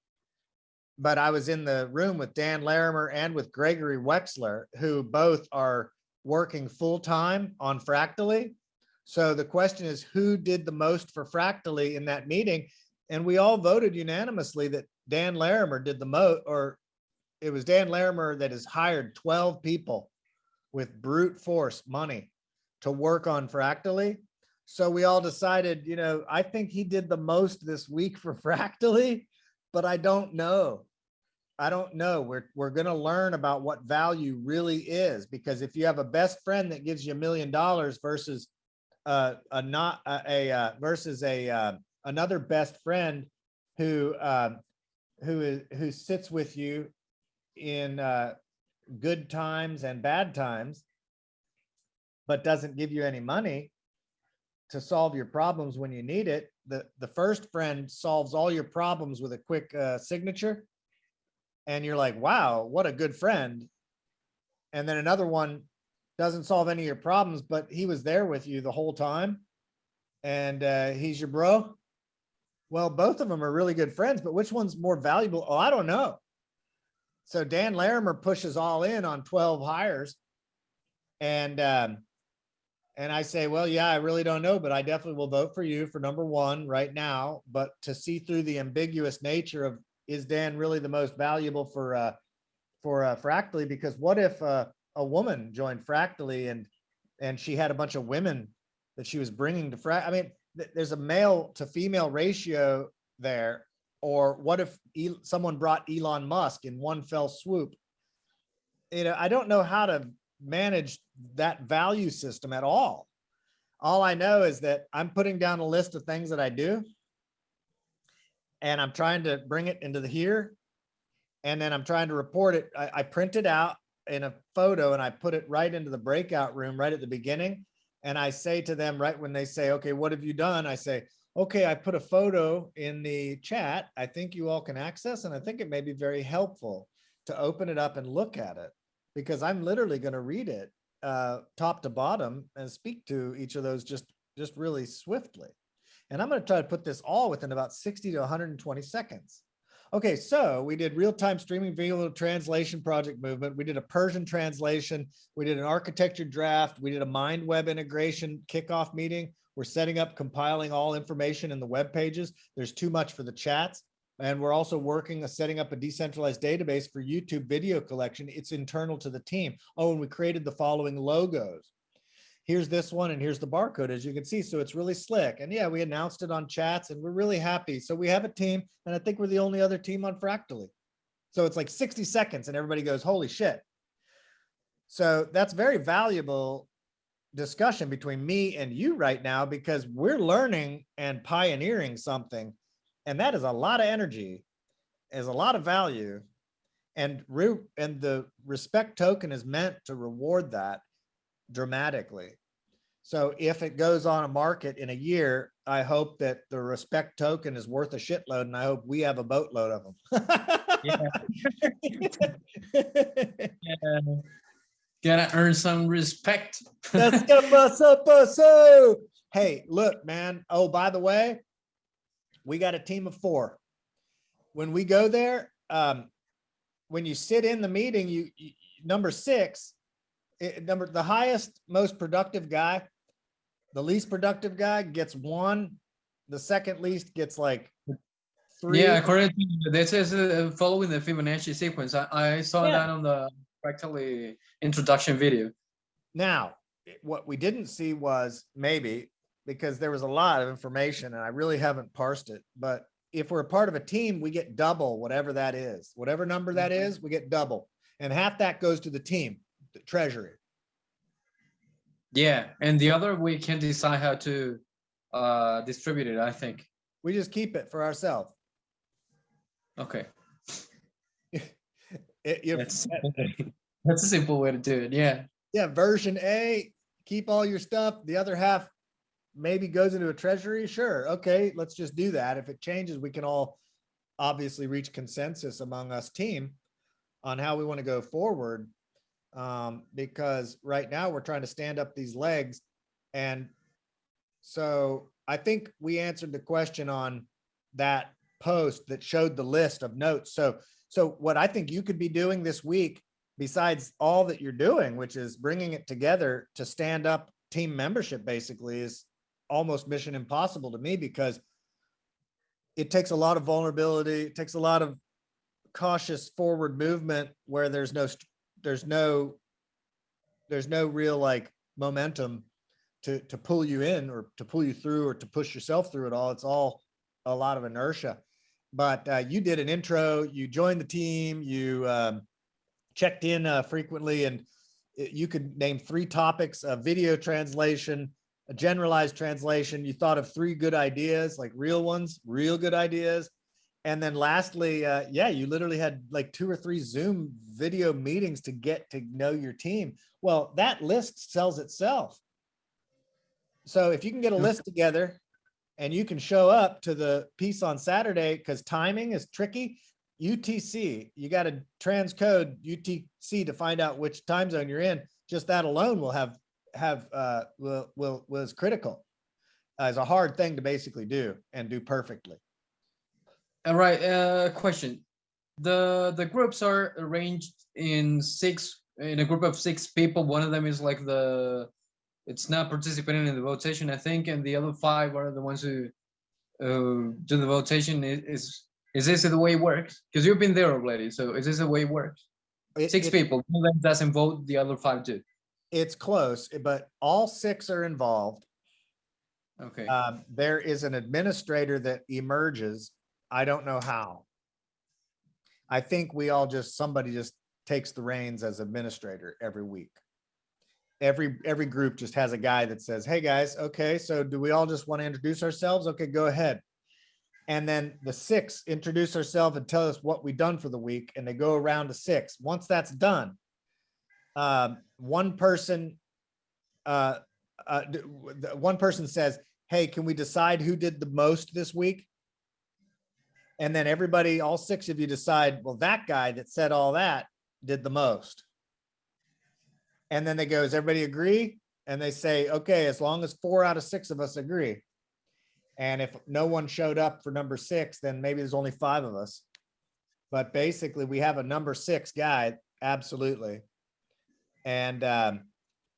But I was in the room with Dan Larimer and with Gregory Wexler, who both are working full-time on Fractally. So the question is, who did the most for Fractally in that meeting? And we all voted unanimously that Dan Larimer did the mo, or it was Dan Larimer that has hired twelve people with brute force money to work on Fractally. So we all decided, you know, I think he did the most this week for *laughs* Fractally, but I don't know. I don't know. We're, we're gonna learn about what value really is, because if you have a best friend that gives you a million dollars versus uh, a not, a, a, uh, versus a, uh, another best friend who, um, who is, who sits with you in, uh, good times and bad times, but doesn't give you any money to solve your problems when you need it. The, the first friend solves all your problems with a quick, uh, signature. And you're like, wow, what a good friend. And then another one doesn't solve any of your problems, but he was there with you the whole time. And, uh, he's your bro. Well, both of them are really good friends, but which one's more valuable? Oh, I don't know. So Dan Larimer pushes all in on 12 hires. And, um, and I say, well, yeah, I really don't know, but I definitely will vote for you for number one right now. But to see through the ambiguous nature of, is Dan really the most valuable for, uh, for, uh, Fractally? Because what if, uh, a woman joined Fractally and, and she had a bunch of women that she was bringing to Frac, I mean, th- there's a male to female ratio there. Or what if someone brought Elon Musk in one fell swoop? You know, I don't know how to manage that value system at all. All I know is that I'm putting down a list of things that I do. And I'm trying to bring it into the here. And then I'm trying to report it. I, I print it out in a photo and I put it right into the breakout room right at the beginning. And I say to them right when they say, okay, what have you done? I say, okay, I put a photo in the chat. I think you all can access and I think it may be very helpful to open it up and look at it because I'm literally going to read it uh, top to bottom and speak to each of those just, just really swiftly. And I'm going to try to put this all within about 60 to 120 seconds. Okay, so we did real-time streaming video translation project movement. We did a Persian translation. We did an architecture draft. We did a mind web integration kickoff meeting. We're setting up compiling all information in the web pages. There's too much for the chats. And we're also working on setting up a decentralized database for YouTube video collection. It's internal to the team. Oh, and we created the following logos. Here's this one and here's the barcode, as you can see. So it's really slick. And yeah, we announced it on chats and we're really happy. So we have a team and I think we're the only other team on Fractally. So it's like 60 seconds and everybody goes, holy shit. So that's very valuable discussion between me and you right now because we're learning and pioneering something. And that is a lot of energy, is a lot of value. And re and the respect token is meant to reward that dramatically. So if it goes on a market in a year, I hope that the respect token is worth a shitload and I hope we have a boatload of them. Yeah. *laughs* *laughs* Gotta earn some respect. Let's go, bus up, up. Hey, look, man. Oh, by the way, we got a team of four. When we go there, um, when you sit in the meeting, you, you number six, it, number the highest, most productive guy, the least productive guy gets one. The second least gets like three. Yeah, correct. This is uh, following the Fibonacci sequence. I, I saw Yeah. that on the Fractally introduction video. Now, what we didn't see was maybe because there was a lot of information and I really haven't parsed it, but if we're a part of a team, we get double whatever that is, whatever number that Mhm. we get double. And half that goes to the team, the treasury. Yeah, and the other we can decide how to uh distribute it, I think. We just keep it for ourselves. Okay. It, you, That's *laughs* that's a simple way to do it. Yeah. yeah, version A, keep all your stuff. The other half maybe goes into a treasury. Sure. Okay, let's just do that. If it changes, we can all obviously reach consensus among us team on how we want to go forward. Um, because right now we're trying to stand up these legs. And so I think we answered the question on that post that showed the list of notes. So, so what I think you could be doing this week besides all that you're doing, which is bringing it together to stand up team membership basically is almost mission impossible to me because it takes a lot of vulnerability, it takes a lot of cautious forward movement where there's no, there's no, there's no real like momentum to, to pull you in or to pull you through or to push yourself through it all. It's all a lot of inertia. But uh, you did an intro, you joined the team, you um, checked in uh, frequently and you could name three topics, a video translation, a generalized translation. You thought of three good ideas, like real ones, real good ideas. And then lastly, uh, yeah, you literally had like two or three Zoom video meetings to get to know your team. Well, that list sells itself. So if you can get a list together and you can show up to the piece on Saturday, because timing is tricky, UTC, you got to transcode UTC to find out which time zone you're in. Just that alone will have, have, uh, will, will, was critical. Uh, It's a hard thing to basically do and do perfectly. All right, uh, question. The, the groups are arranged in six, in a group of six people. One of them is like the, it's not participating in the votation, I think, and the other five are the ones who, uh, do the votation. Is, is this the way it works? Because you've been there already, so is this the way it works? It- Six it- people, one of them doesn't vote, the other five do. It's close, but all six are involved. Okay, Um, there is an administrator that emerges. I don't know how. I think we all just, somebody just takes the reins as administrator every week. Every, every group just has a guy that says, hey, guys, okay, so do we all just want to introduce ourselves? Okay, go ahead. And then the six introduce ourselves and tell us what we've done for the week, and they go around to six. Once that's done, um, one person, uh, uh, one person says, hey, can we decide who did the most this week? And then everybody, all six of you decide, well, that guy that said all that did the most. And then they go, does everybody agree? And they say, okay, as long as four out of six of us agree. And if no one showed up for number six, then maybe there's only five of us. But basically, we have a number six guy, absolutely. And um,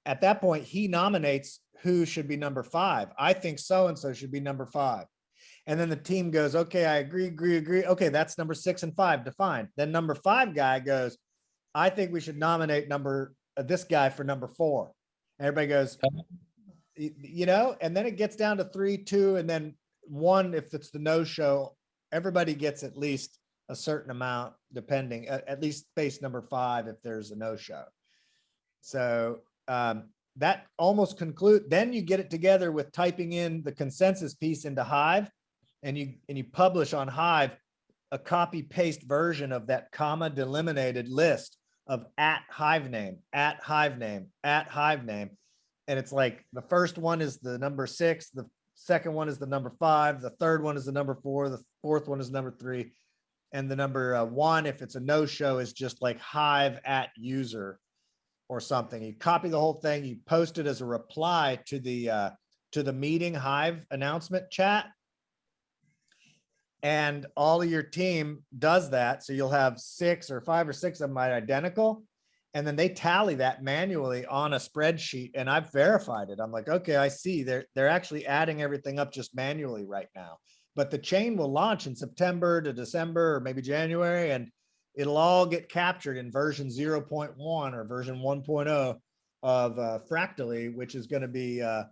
at that point, he nominates who should be number five. I think so-and-so should be number five. And then the team goes, okay, I agree, agree, agree. Okay, that's number six and five defined. Then number five guy goes, I think we should nominate number, this guy for number four. Everybody goes, you know, and then it gets down to three, two, and then one, if it's the no-show, everybody gets at least a certain amount, depending, at, least base number five if there's a no-show. So um, that almost conclude, then you get it together with typing in the consensus piece into Hive and you, and you publish on Hive a copy paste version of that comma delimited list of at Hive name, at Hive name, at Hive name. And it's like, the first one is the number six, the second one is the number five, the third one is the number four, the fourth one is number three. And the number uh, one, if it's a no-show, is just like Hive at user or something. You copy the whole thing, you post it as a reply to the, uh, to the meeting Hive announcement chat. And all of your team does that. So you'll have six or five or six of them identical. And then they tally that manually on a spreadsheet and I've verified it. I'm like, okay, I see. They're, they're actually adding everything up just manually right now. But the chain will launch in September to December or maybe January and it'll all get captured in version 0.1 or version 1.0 of uh, Fractally, which is going to be uh,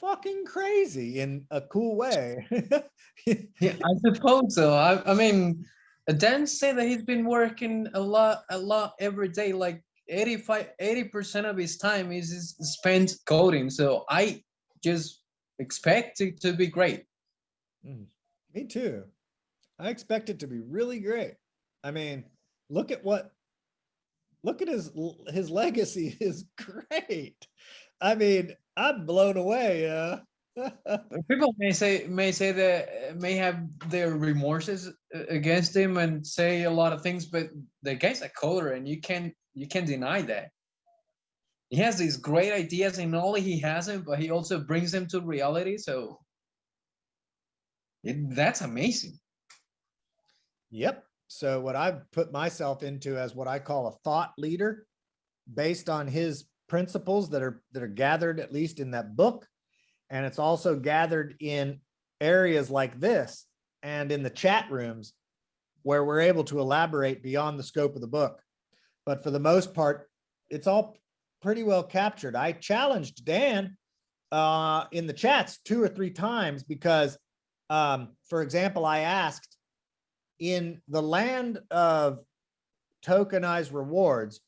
fucking crazy in a cool way. *laughs* yeah, I suppose so. I, I mean, Dan said that he's been working a lot, a lot every day, like 85, 80% of his time is, is spent coding. So I just expect it to be great. Mm, Me too. I expect it to be really great. I mean, look at what, look at his, his legacy *laughs* is great. I mean, I'm blown away. Uh, *laughs* People may say may say that uh, may have their remorses uh, against him and say a lot of things, but the guy's a coder, and you can you can't deny that. He has these great ideas, and not only he has them, but he also brings them to reality. So it, that's amazing. Yep. So what I've put myself into as what I call a thought leader based on his principles that are that are gathered at least in that book. And it's also gathered in areas like this and in the chat rooms where we're able to elaborate beyond the scope of the book. But for the most part, it's all pretty well captured. I challenged Dan uh, in the chats two or three times because, um, for example, I asked in the land of tokenized rewards,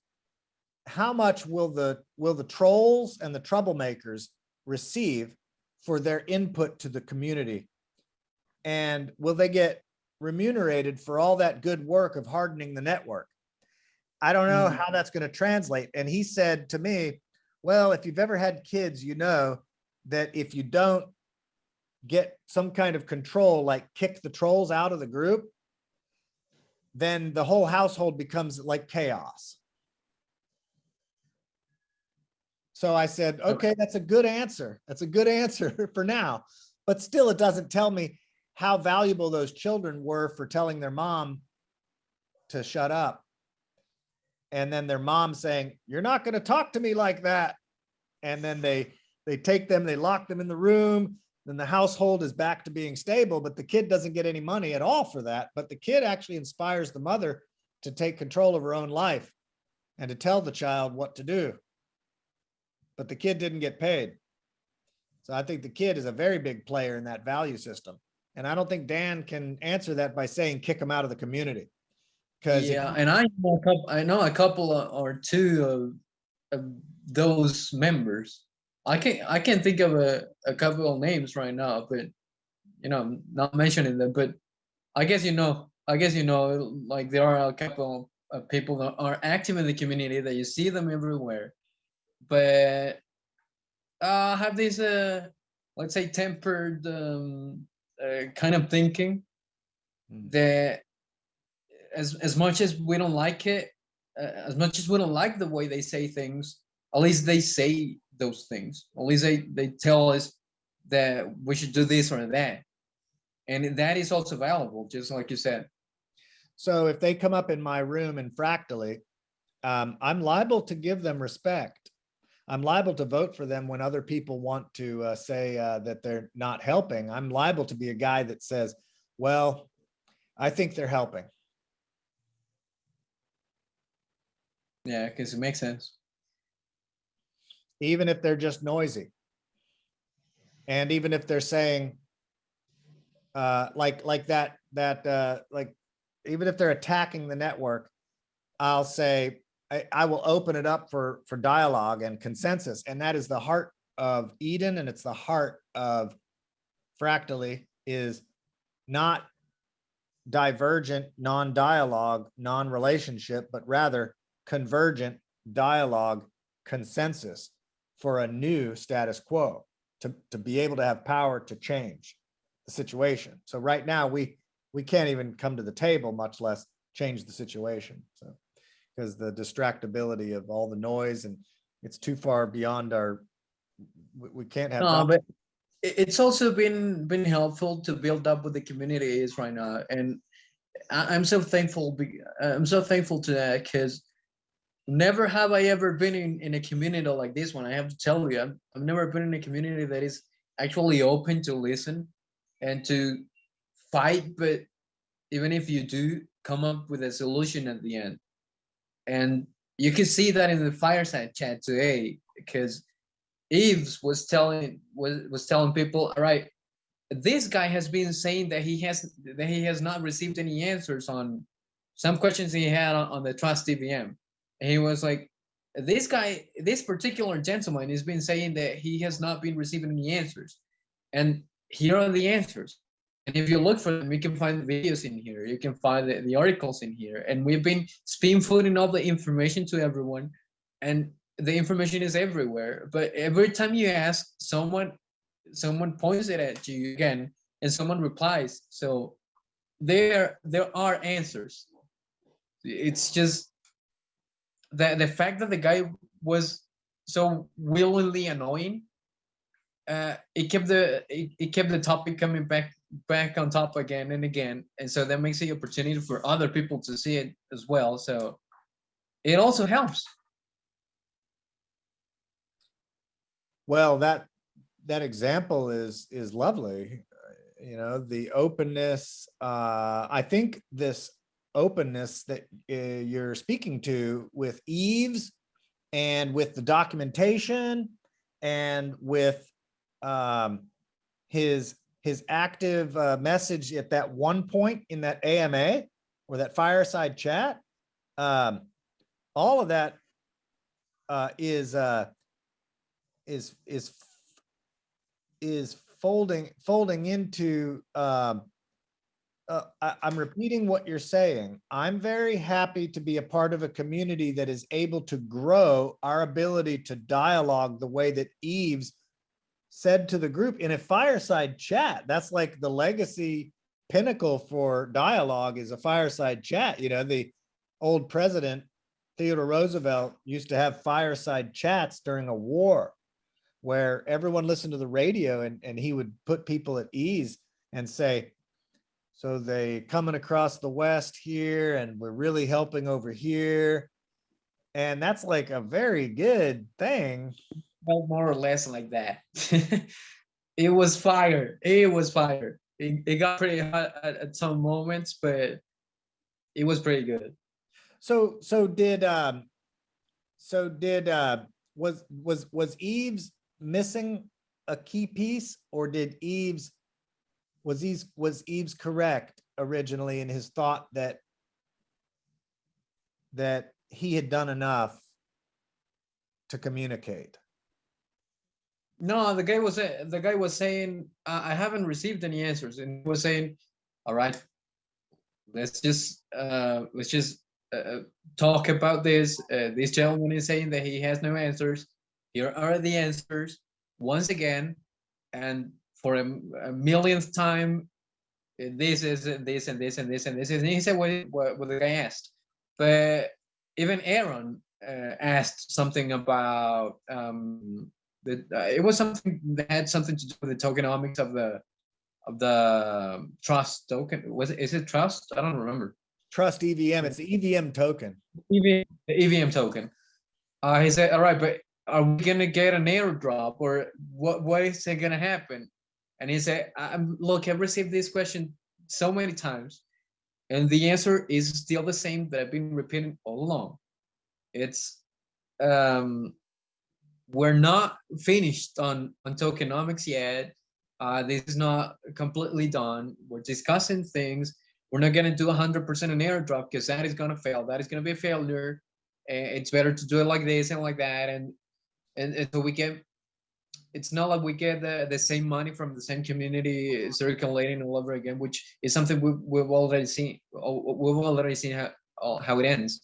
how much will the, will the trolls and the troublemakers receive for their input to the community? And will they get remunerated for all that good work of hardening the network? I don't know Mhm. how that's going to translate. And he said to me, well, if you've ever had kids, you know that if you don't get some kind of control, like kick the trolls out of the group, then the whole household becomes like chaos. So I said, okay, that's a good answer. That's a good *laughs* answer for now. But still, it doesn't tell me how valuable those children were for telling their mom to shut up. And then their mom saying, you're not going to talk to me like that. And then they, they take them, they lock them in the room. Then the household is back to being stable, but the kid doesn't get any money at all for that. But the kid actually inspires the mother to take control of her own life and to tell the child what to do. But the kid didn't get paid. So I think the kid is a very big player in that value system. And I don't think Dan can answer that by saying kick him out of the community. Because Yeah, and I know a couple, I know a couple of- or two of, of those members. I can't I can't think of a, a couple of names right now, but you know, I'm not mentioning them, but I guess you know, I guess you know, like there are a couple of people that are active in the community that you see them everywhere, but uh have this uh let's say tempered um uh, kind of thinking Mm. that as as much as we don't like it, uh, as much as we don't like the way they say things, at least they say those things. At least they they tell us that we should do this or that, and that is also valuable, just like you said. So if they come up in my room in Fractally, um, I'm liable to give them respect. I'm liable to vote for them when other people want to uh, say uh, that they're not helping. I'm liable to be a guy that says, well, I think they're helping. Yeah, because it makes sense. even if they're just noisy. And even if they're saying, uh, like, like that, that, uh, like, even if they're attacking the network, I'll say, I, I will open it up for, for dialogue and consensus. And that is the heart of Eden and it's the heart of Fractally is not divergent, non-dialogue, non-relationship, but rather convergent dialogue consensus for a new status quo to, to be able to have power to change the situation. So right now, we, we can't even come to the table, much less change the situation. So, because the distractibility of all the noise and it's too far beyond our, we, we can't have. No, but it's also been been helpful to build up with the community is right now, and I, I'm so thankful. be- I'm so thankful to that because never have I ever been in, in a community like this one. I have to tell you, I've, I've never been in a community that is actually open to listen and to fight. But even if you do, come up with a solution at the end. And you can see that in the fireside chat today because Yves was telling was was telling people, all right, this guy has been saying that he has that he has not received any answers on some questions he had on, on the Trust EVM. And he was like, this guy, this particular gentleman has been saying that he has not been receiving any answers. And here are the answers. And if you look for them, you can find videos in here. You can find the, the articles in here. And we've been spoon feeding all the information to everyone. And the information is everywhere. But every time you ask someone, someone points it at you again, and someone replies. So there, there are answers. It's just the the fact that the guy was so willingly annoying. Uh, it kept the it, it kept the topic coming back back on top again and again, and so that makes the opportunity for other people to see it as well. So it also helps. Well, that, that example is, is lovely. You know, the openness, uh, I think this openness that uh, you're speaking to with Yves and with the documentation and with um, his, his active, uh, message at that one point in that AMA or that fireside chat. Um, all of that, uh, is, uh, is, is, is folding, folding into, um, uh, I, I'm repeating what you're saying. I'm very happy to be a part of a community that is able to grow our ability to dialogue the way that Yves said to the group in a fireside chat. That's like the legacy pinnacle for dialogue is a fireside chat. You know, the old president Theodore Roosevelt used to have fireside chats during a war where everyone listened to the radio and, and he would put people at ease and say, so they coming across the west here and we're really helping over here. And that's like a very good thing. More or less like that. *laughs* it was fire. It was fire. It, it got pretty hot at, at some moments, but it was pretty good. So, so did, um, so did, uh, was, was, was Yves missing a key piece or did Yves, was Yves, was Yves correct originally in his thought that that he had done enough to communicate? No, the guy was the guy was saying I I haven't received any answers, and he was saying, "All right, let's just uh, let's just uh, talk about this." Uh, this gentleman is saying that he has no answers. Here are the answers once again, and for a millionth time, uh, this is uh, this and this and this and this. And he said what, what, what the guy asked, but even Aaron uh, asked something about um, uh, it was something that had something to do with the tokenomics of the of the trust token. Was it is it trust? I don't remember. Trust EVM, it's the EVM token. EVM, the EVM token. Uh, he said, "All right, but are we gonna get an airdrop, or what? What is it gonna happen?" And he said, I'm, "Look, I've received this question so many times, and the answer is still the same that I've been repeating all along. It's um, we're not finished on on tokenomics yet. Uh, this is not completely done. We're discussing things. We're not gonna do 100% an airdrop because that is gonna fail. That is gonna be a failure. It's better to do it like this and like that. And and, and so we get. It's not like we get the, the same money from the same community circulating all over again, which is something we, we've already seen. We've already seen how how it ends.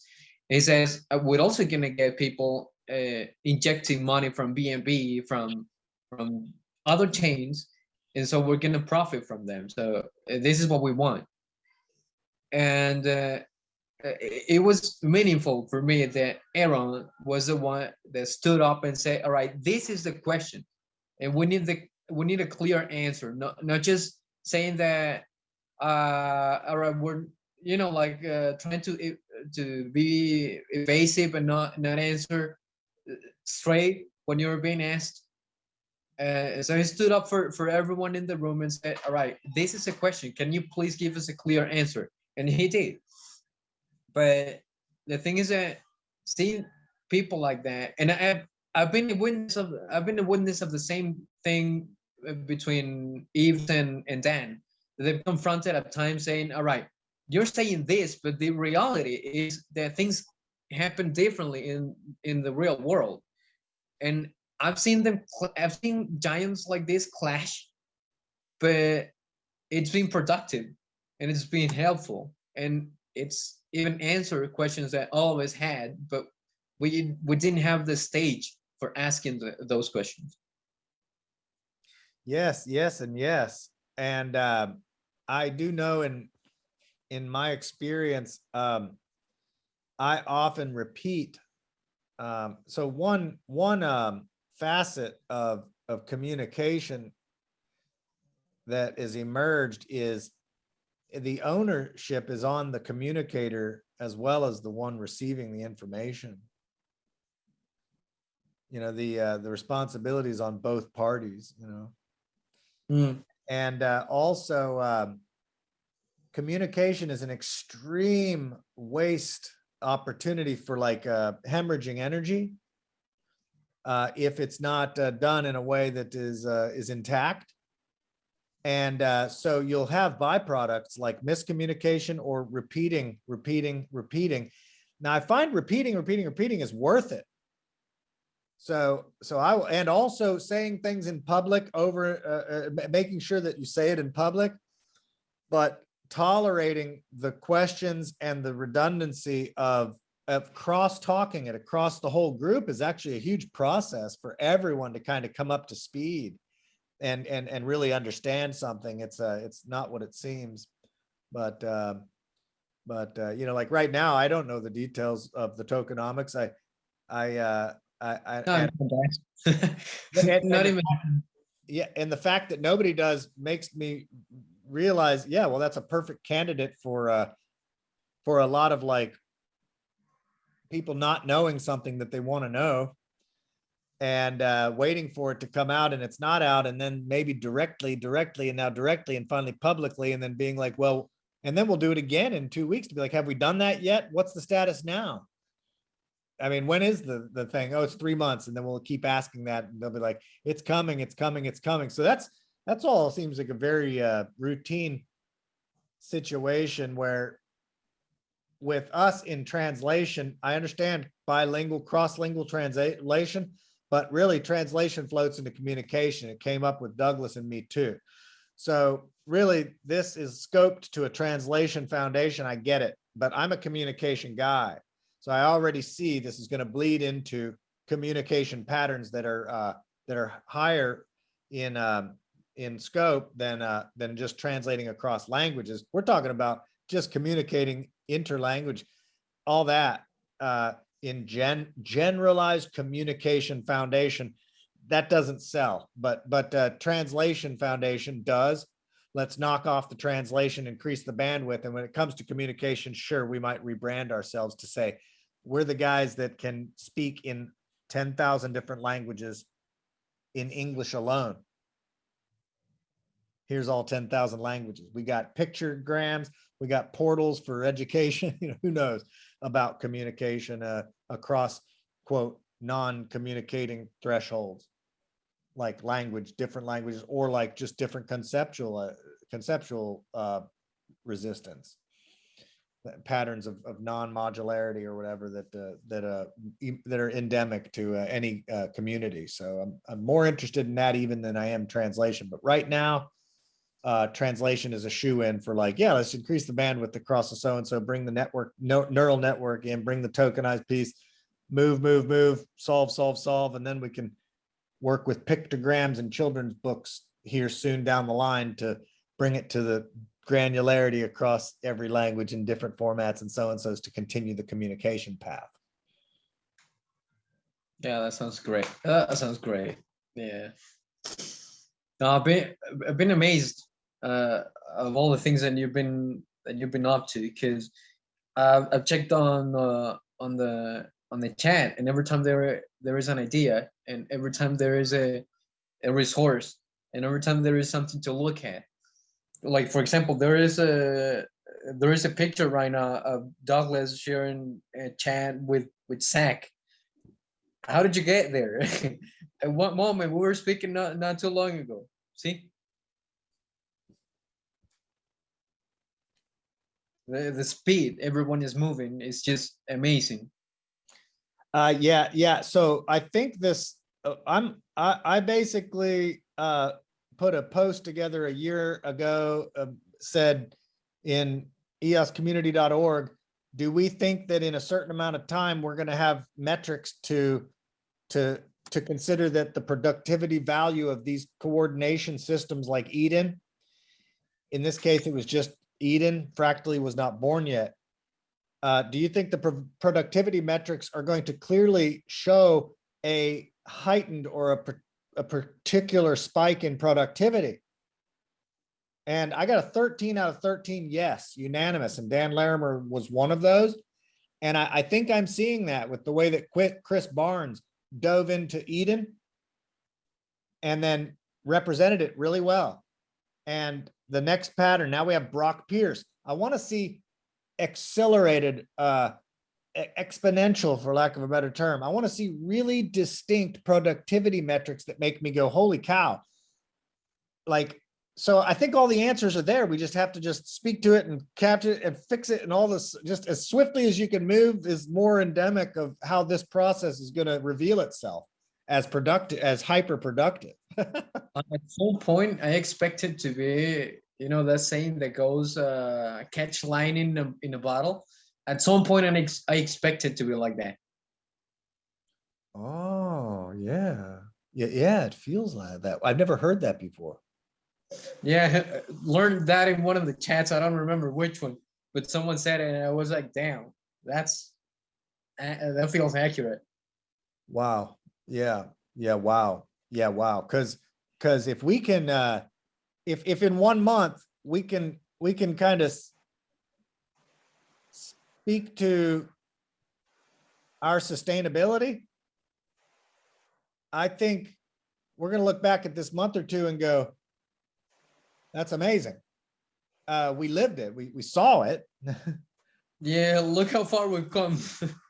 He says we're also gonna get people uh, injecting money from BNB from from other chains, and so we're gonna profit from them. So uh, this is what we want, and uh, uh, it, was meaningful for me that Aaron was the one that stood up and said, "All right, this is the question, and we need the we need a clear answer, not not just saying that, uh, all right, we're you know like uh, trying to e- to be evasive and not not answer uh, straight when you're being asked. Uh, so he stood up for for everyone in the room and said, "All right, this is a question. Can you please give us a clear answer?" And he did. But the thing is that seeing people like that, and I've I've been a witness of I've been a witness of the same thing uh, between Yves and and Dan. They've confronted at times saying, "All right, you're saying this, but the reality is that things happen differently in in the real world." And I've seen them. I've seen giants like this clash, but it's been productive and it's been helpful and it's even answered questions that all of us had, but we we didn't have the stage for asking the, those questions. Yes, yes, and yes. And um, I do know in in my experience, um, I often repeat. Um, so one one um, facet of of communication that is emerged is the ownership is on the communicator as well as the one receiving the information. You know, the uh, the responsibility is on both parties, you know. And uh, also, um, communication is an extreme waste opportunity for like uh, hemorrhaging energy. uh, if it's not uh, done in a way that is, uh, is intact. And uh, so you'll have byproducts like miscommunication or repeating, repeating, repeating. Now I find repeating, repeating, repeating is worth it. So, so I, will- and also saying things in public over, uh, making sure that you say it in public. But tolerating the questions and the redundancy of, of cross talking it across the whole group is actually a huge process for everyone to kind of come up to speed. And, and, and really understand something. It's uh it's not what it seems. But, um, but, uh, you know, like right now, I don't know the details of the tokenomics. I, I, uh, I, I. No, and- no, guys. and- Not and- even, *laughs* yeah, and the fact that nobody does makes me realize, yeah, well, that's a perfect candidate for uh for a lot of like people not knowing something that they want to know and uh waiting for it to come out and it's not out and then maybe directly directly and now directly and finally publicly and then being like well and then we'll do it again in two weeks to be like have we done that yet? What's the status now? I mean when is the the thing? Oh it's three months and then we'll keep asking that and they'll be like it's coming it's coming it's coming. So that's that's all seems like a very uh routine situation where with us in translation, I understand bilingual, cross-lingual translation, but really translation floats into communication. It came up with Douglas and me too. So really, this is scoped to a translation foundation. I get it, but I'm a communication guy. So I already see this is going to bleed into communication patterns that are uh, that are higher in um, in scope than uh, than just translating across languages. We're talking about just communicating interlanguage, all that uh, in gen generalized communication foundation. That doesn't sell, but but uh, translation foundation does. Let's knock off the translation, increase the bandwidth, and when it comes to communication, sure, we might rebrand ourselves to say we're the guys that can speak in ten thousand different languages in English alone here's all 10,000 languages. We got pictograms, we got portals for education, *laughs* you know, who knows about communication uh, across quote, non-communicating thresholds like language, different languages, or like just different conceptual, uh, conceptual uh, resistance. uh, Patterns of, of non-modularity or whatever that, uh, that, uh, that are endemic to uh, any uh, community. So I'm, I'm more interested in that even than I am translation. But right now, uh, translation is a shoe in for like, yeah, let's increase the bandwidth across the so-and-so, bring the network, no, neural network in, bring the tokenized piece, move, move, move, solve, solve, solve, and then we can work with pictograms and children's books here soon down the line to bring it to the granularity across every language in different formats and so-and-sos to continue the communication path. yeah, that sounds great. That sounds great. Yeah. No, I've been, I've been amazed uh, of all the things that you've been, that you've been up to, because I've, I've checked on, on the, on the chat, and every time there, there is an idea, and every time there is a, a resource, and every time there is something to look at. Like, for example, there is a, there is a picture right now of Douglas sharing a chat with, with Zach. How did you get there? *laughs* At what moment? We were speaking not, not too long ago. See? The, the speed everyone is moving is just amazing. Uh, yeah, yeah. So I think this, uh, I'm, I, I basically, uh, put a post together a year ago, uh, said in eoscommunity.org, do we think that in a certain amount of time, we're gonna have metrics to, to, to consider that the productivity value of these coordination systems like Eden, in this case, it was just Eden, Fractally was not born yet. Uh, do you think the pro- productivity metrics are going to clearly show a heightened or a, a particular spike in productivity? And I got a 13 out of 13 yes, unanimous, and Dan Larimer was one of those. And I, I think I'm seeing that with the way that Chris Barnes dove into Eden and then represented it really well. And the next pattern, now we have Brock Pierce. I want to see accelerated uh exponential, for lack of a better term. I want to see really distinct productivity metrics that make me go, holy cow. Like, so I think all the answers are there. We just have to just speak to it and capture it and fix it and all this, just as swiftly as you can move is more endemic of how this process is gonna reveal itself as productive, as hyper productive. *laughs* At some point, I expect it to be, you know, that saying that goes, uh, catch line in a, in a bottle. At some point, I ex- I expect it to be like that. Oh, yeah. Yeah, yeah, it feels like that. I've never heard that before. Yeah, learned that in one of the chats. I don't remember which one, but someone said it and I was like, damn, that's, that feels accurate. Wow. Yeah. Yeah. Wow. Yeah. Wow. Cause, cause if we can, uh, if, if in one month we can, we can kind of speak to our sustainability, I think we're going to look back at this month or two and go, that's amazing. Uh, we lived it. We, we saw it. *laughs* Yeah, look how far we've come.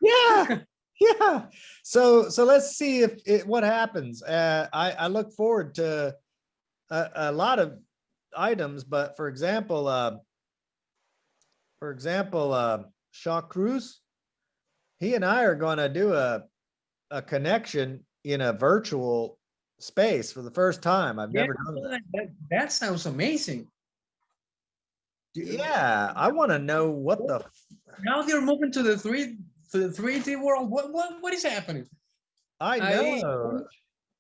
Yeah, *laughs* yeah. So, so let's see if it, what happens. Uh, I, I look forward to a, a lot of items, but for example, uh, for example, uh, Shaw Cruz, he and I are going to do a, a connection in a virtual space for the first time. I've Yeah, never done that. That, that, sounds amazing. Yeah, I want to know what the, Now they're moving to the three, to the three D world. What, what, what is happening? I I- know.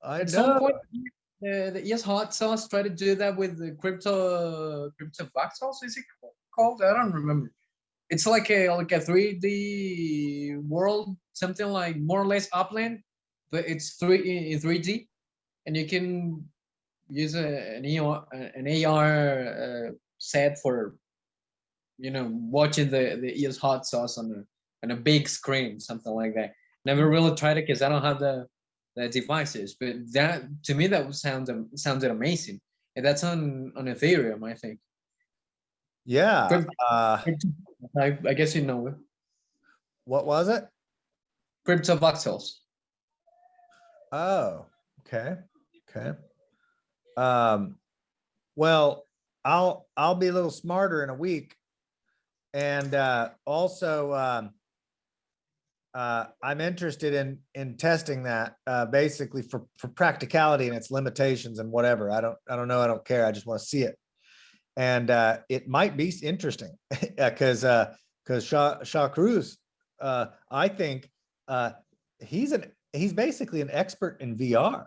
I At some know. point, uh, the ES Hot Sauce tried to do that with the crypto, crypto voxels, is it called? I don't remember. It's like a, like a three D world, something like more or less upland, but it's three, in three D. And you can use a, an AR, an AR uh, set for, you know, watching the, the ES Hot Sauce on a, on a big screen, something like that. Never really tried it because I don't have the, the devices, but that to me that was sound sounded amazing, and that's on on Ethereum, I think. Yeah, Good. uh, I, I guess you know it. what was it? Cryptovoxels. Oh, okay, okay. Um, well, I'll, I'll be a little smarter in a week. And, uh, also, um, uh, I'm interested in, in testing that, uh, basically for, for practicality and its limitations and whatever. I don't, I don't know. I don't care. I just want to see it. And, uh, it might be interesting, *laughs* uh, cause, uh, Shaw, Shaw Cruz, uh, I think, uh, he's an, he's basically an expert in VR.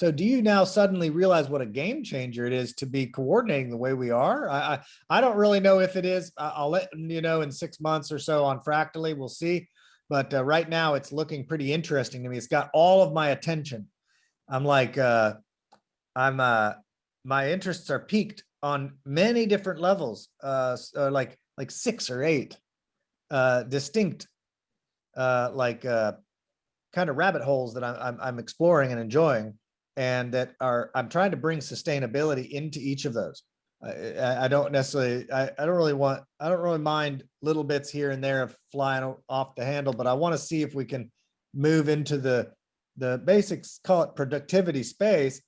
So do you now suddenly realize what a game changer it is to be coordinating the way we are? I, I, I don't really know if it is. I'll let you know in six months or so on Fractally, we'll see. But uh, right now it's looking pretty interesting to me. It's got all of my attention. I'm like, uh, I'm, uh, my interests are peaked on many different levels, uh, uh, like, like six or eight, uh, distinct, uh, like, uh, kind of rabbit holes that I'm, I'm, I'm exploring and enjoying and that are, I'm trying to bring sustainability into each of those. I, I, don't necessarily, I, I don't really want, I don't really mind little bits here and there of flying off the handle, but I want to see if we can move into the, the basics, call it productivity space,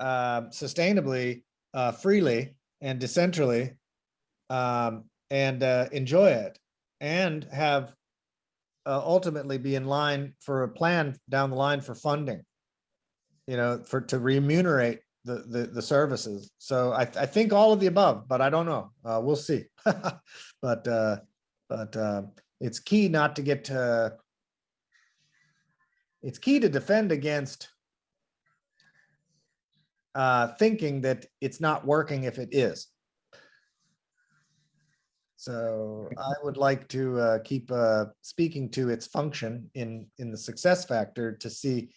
um, sustainably, uh, freely and decentrally, um, and, uh, enjoy it and have uh, ultimately be in line for a plan down the line for funding. You know, for, to remunerate the, the, the services. So I, I think all of the above, but I don't know. Uh, we'll see. *laughs* But, uh, but, uh, it's key not to get to, it's key to defend against uh, thinking that it's not working if it is. So I would like to uh, keep uh, speaking to its function in, in the success factor to see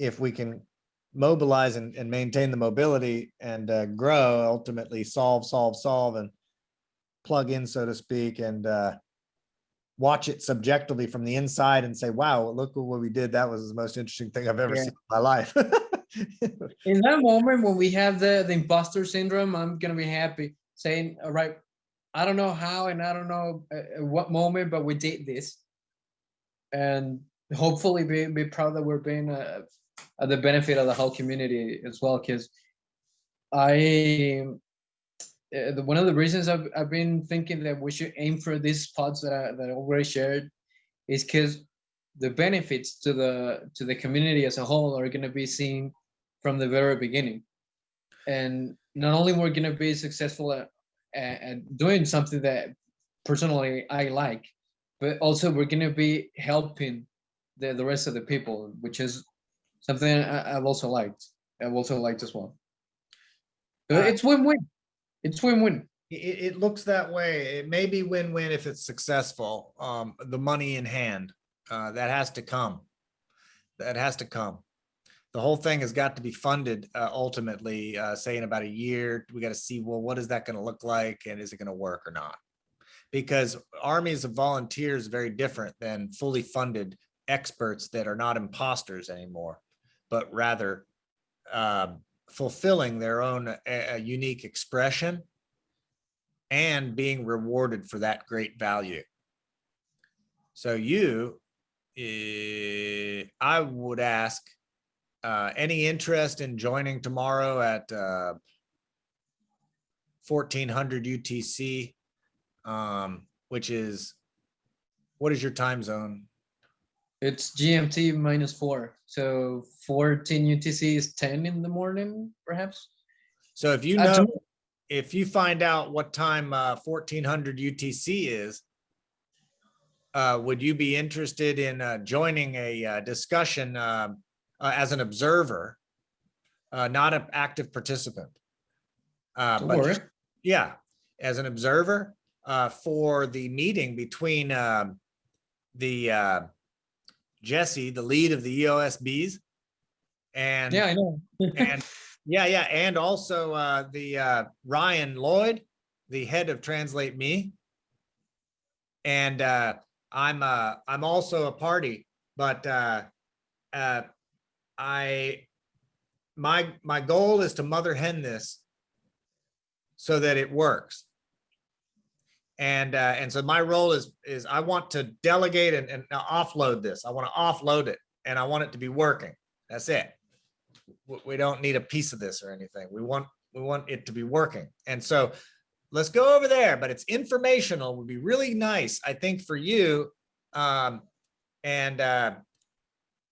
if we can mobilize and, and maintain the mobility and uh, grow, ultimately solve, solve, solve, and plug in, so to speak, and uh, watch it subjectively from the inside and say, wow, look what we did. That was the most interesting thing I've ever Yeah. seen in my life. *laughs* In that moment when we have the the imposter syndrome, I'm gonna be happy saying, all right, I don't know how and I don't know uh, at what moment, but we did this. And hopefully be, be proud that we're being uh, at the benefit of the whole community as well, because I, uh, one of the reasons I've, I've been thinking that we should aim for these spots that I, that I already shared is because the benefits to the, to the community as a whole are gonna be seen from the very beginning. And not only we're gonna be successful at, at, at doing something that personally I like, but also we're gonna be helping the, the rest of the people, which is something I, I've also liked. I've also liked as well. So Uh, it's win-win. It's win-win. It, it looks that way. It may be win-win if it's successful. Um, the money in hand, uh, that has to come. That has to come. The whole thing has got to be funded, uh, ultimately, uh, say in about a year. We got to see, well, what is that going to look like? And is it going to work or not? Because armies of volunteers very different than fully funded experts that are not imposters anymore, but rather um, fulfilling their own uh, unique expression and being rewarded for that great value. So you, eh, I would ask, uh, any interest in joining tomorrow at, uh, fourteen hundred UTC, um, which is, what is your time zone? It's GMT minus four, so fourteen UTC is ten in the morning, perhaps. So if you Uh, know, if you find out what time, uh, fourteen hundred UTC is, uh, would you be interested in, uh, joining a, uh, discussion, um, uh, as an observer? Uh, not an active participant? Uh, but just- yeah, as an observer, uh, for the meeting between, um, the, uh, Jesse, the lead of the EOSBs. And Yeah, I know. *laughs* and yeah, yeah, and also uh the uh Ryan Lloyd, the head of Translate Me. And uh I'm uh I'm also a party, but uh uh I my my goal is to mother hen this so that it works. And uh and so my role is is I want to delegate and, and offload this. I want to offload it and I want it to be working. That's it we don't need a piece of this or anything. We want, we want it to be working. And so let's go over there, but it's informational would be really nice, I think, for you. Um, and, uh,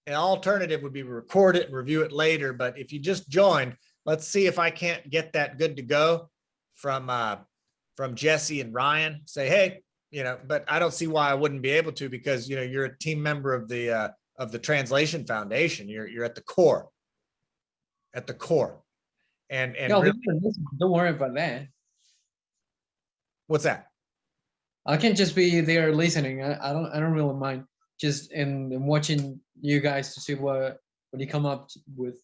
an alternative would be record it and review it later, but if you just joined, let's see if I can't get that good to go from, uh, from Jesse and Ryan, say, hey, you know, but I don't see why I wouldn't be able to because, you know, you're a team member of the, uh, of the Translation Foundation. You're, you're at the core at the core. And, and Yeah, really- don't worry about that. what's that? I can just be there listening. I, I don't I don't really mind. Just in, in watching you guys to see what what you come up with.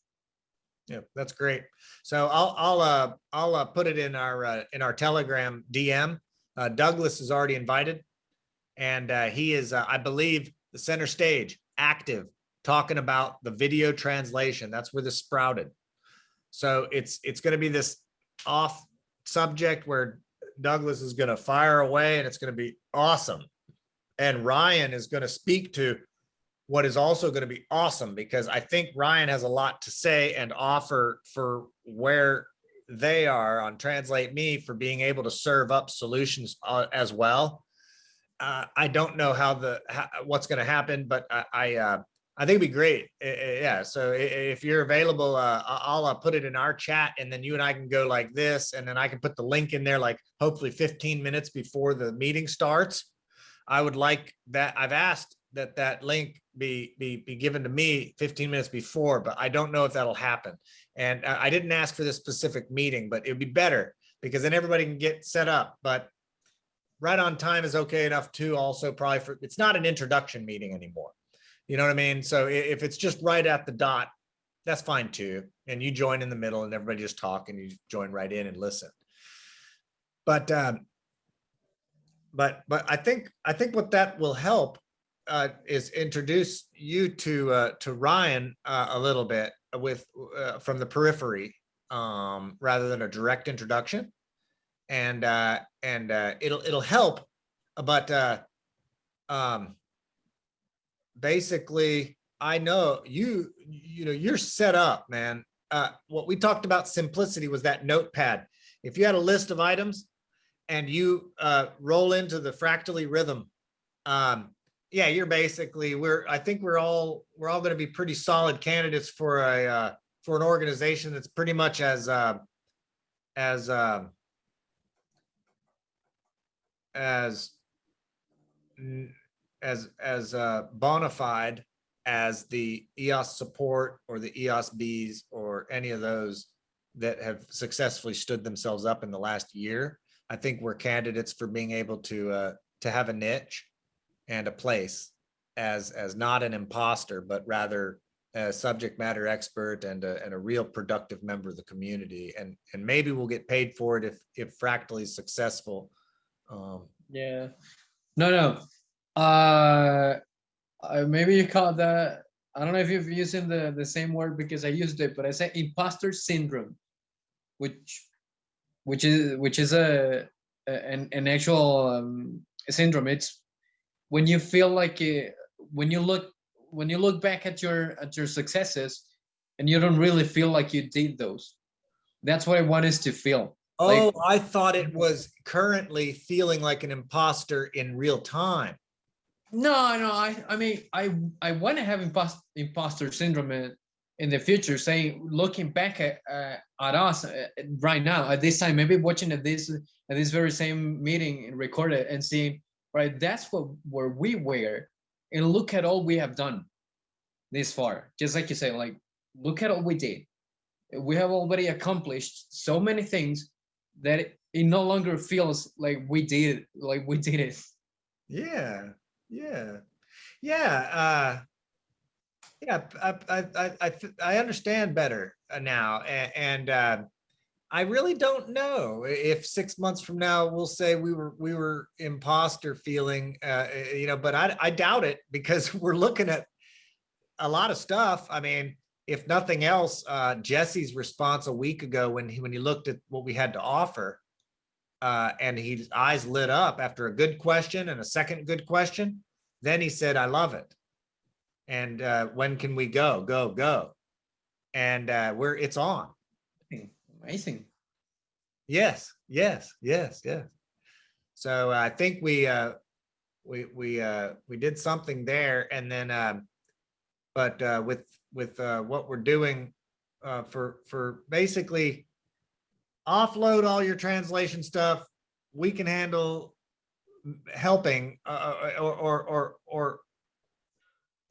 Yeah, that's great. So I'll, I'll, uh, I'll, uh, put it in our, uh, in our Telegram DM. Uh, Douglas is already invited. And, uh, he is, uh, I believe, the center stage, active, talking about the video translation. That's where this sprouted. So it's, it's gonna be this off subject where Douglas is gonna fire away and it's gonna be awesome. And Ryan is gonna speak to what is also going to be awesome because I think Ryan has a lot to say and offer for where they are on Translate Me for being able to serve up solutions uh, as well. Uh, I don't know how the how, what's going to happen, but I I, uh, I think it'd be great. Yeah. So if you're available, uh, I'll uh, put it in our chat, and then you and I can go like this, and then I can put the link in there like hopefully 15 minutes before the meeting starts. I would like that. I've asked that that link be, be, be given to me 15 minutes before, but I don't know if that'll happen. And I didn't ask for this specific meeting, but it'd be better because then everybody can get set up, but right on time is okay enough too. Also probably for, it's not an introduction meeting anymore. You know what I mean? So if it's just right at the dot, that's fine too. And you join in the middle and everybody just talk and you join right in and listen. But, um, but, but I think, I think what that will help uh, is introduce you to, uh, to Ryan, uh, a little bit with, uh, from the periphery, um, rather than a direct introduction. And, uh, and, uh, it'll, it'll help, but, um, basically, I know you, you know, you're set up, man. What we talked about simplicity was that notepad. If you had a list of items and you, roll into the fractally rhythm, um, yeah, you're basically, we're, I think we're all, we're all gonna be pretty solid candidates for a, uh, for an organization that's pretty much as, uh, as, um, as, as, as, uh, bona fide as the EOS support or the EOS Bs or any of those that have successfully stood themselves up in the last year. I think we're candidates for being able to, uh, to have a niche and a place as, as not an imposter, but rather a subject matter expert and a, and a real productive member of the community. And, and maybe we'll get paid for it if, if Fractally is successful. Um, Yeah. No, no. Uh, maybe you call that, I don't know if you've using the, the same word because I used it, but I say imposter syndrome. Which, which is, which is a, a- an, an actual um, syndrome. It's when you feel like, uh, when you look, when you look back at your, at your successes and you don't really feel like you did those. That's what I want us to feel. Like- Oh, I thought it was currently feeling like an imposter in real time. No, no, I, I mean, I, I want to have impost, imposter syndrome in, in the future, saying, looking back at, uh, at us uh, right now, at this time, maybe watching at this, at this very same meeting and record it and seeing, right, that's what, where we were. And look at all we have done this far, just like you say, like, look at all we did. We have already accomplished so many things that it, it no longer feels like we did, like we did it. Yeah, yeah, yeah, uh. Yeah, I, I, I, I, understand better now a- and, uh. I really don't know if six months from now, we'll say we were, we were imposter feeling, uh, uh, you know, but I, I doubt it because *laughs* we're looking at. A lot of stuff. I mean, if nothing else, uh, Jesse's response a week ago when he, when he looked at what we had to offer. Uh, and his eyes lit up after a good question and a second good question. Then he said, I love it. And uh, when can we go? Go, go. And uh, we're, it's on. Amazing. Yes, yes, yes, yes. So I think we, uh, we, we, uh, we did something there and then, um, but, uh, with, with, uh, what we're doing, uh, for, for basically offload all your translation stuff, we can handle helping, uh, uh, or, or, or, or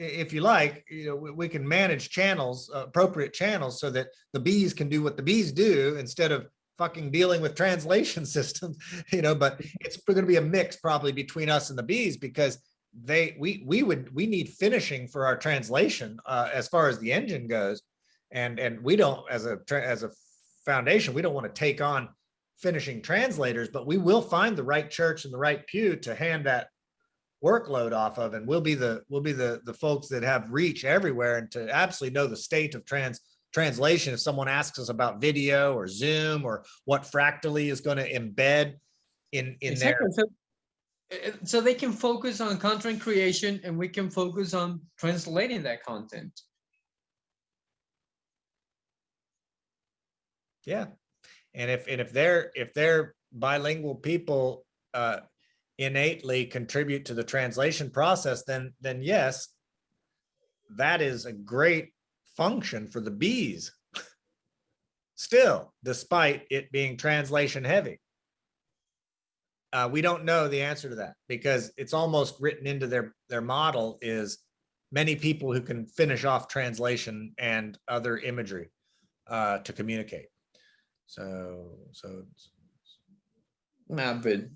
if you like, you know, we, we can manage channels, uh, appropriate channels so that the bees can do what the bees do instead of fucking dealing with *laughs* translation systems, *laughs* you know, but it's gonna be a mix probably between us and the bees because they, we, we would, we need finishing for our translation, uh, as far as the engine goes. And, and we don't, as a, as a foundation, we don't want to take on finishing translators, but we will find the right church and the right pew to hand that workload off of, and we'll be the, we'll be the, the folks that have reach everywhere and to absolutely know the state of trans, translation. If someone asks us about video or Zoom or what Fractally is going to embed in, in their, Exactly. So, uh, so they can focus on content creation and we can focus on translating that content. yeah. And if, and if they're, if they're bilingual people, uh, innately contribute to the translation process, then, then yes, that is a great function for the bees. Still, despite it being translation heavy. Uh, we don't know the answer to that because it's almost written into their, their model is many people who can finish off translation and other imagery uh, to communicate. So, so but w-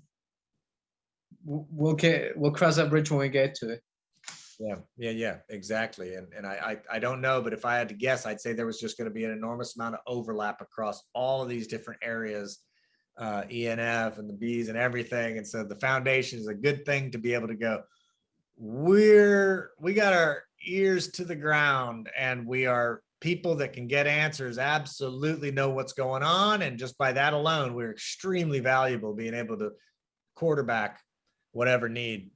we'll get, we'll cross that bridge when we get to it. Yeah, yeah, yeah, exactly. And, and I, I, I don't know, but if I had to guess, I'd say there was just gonna be an enormous amount of overlap across all of these different areas. Uh, ENF and the bees and everything. And so the foundation is a good thing to be able to go. We're, we got our ears to the ground and we are people that can get answers absolutely know what's going on. And just by that alone, we're extremely valuable being able to quarterback whatever need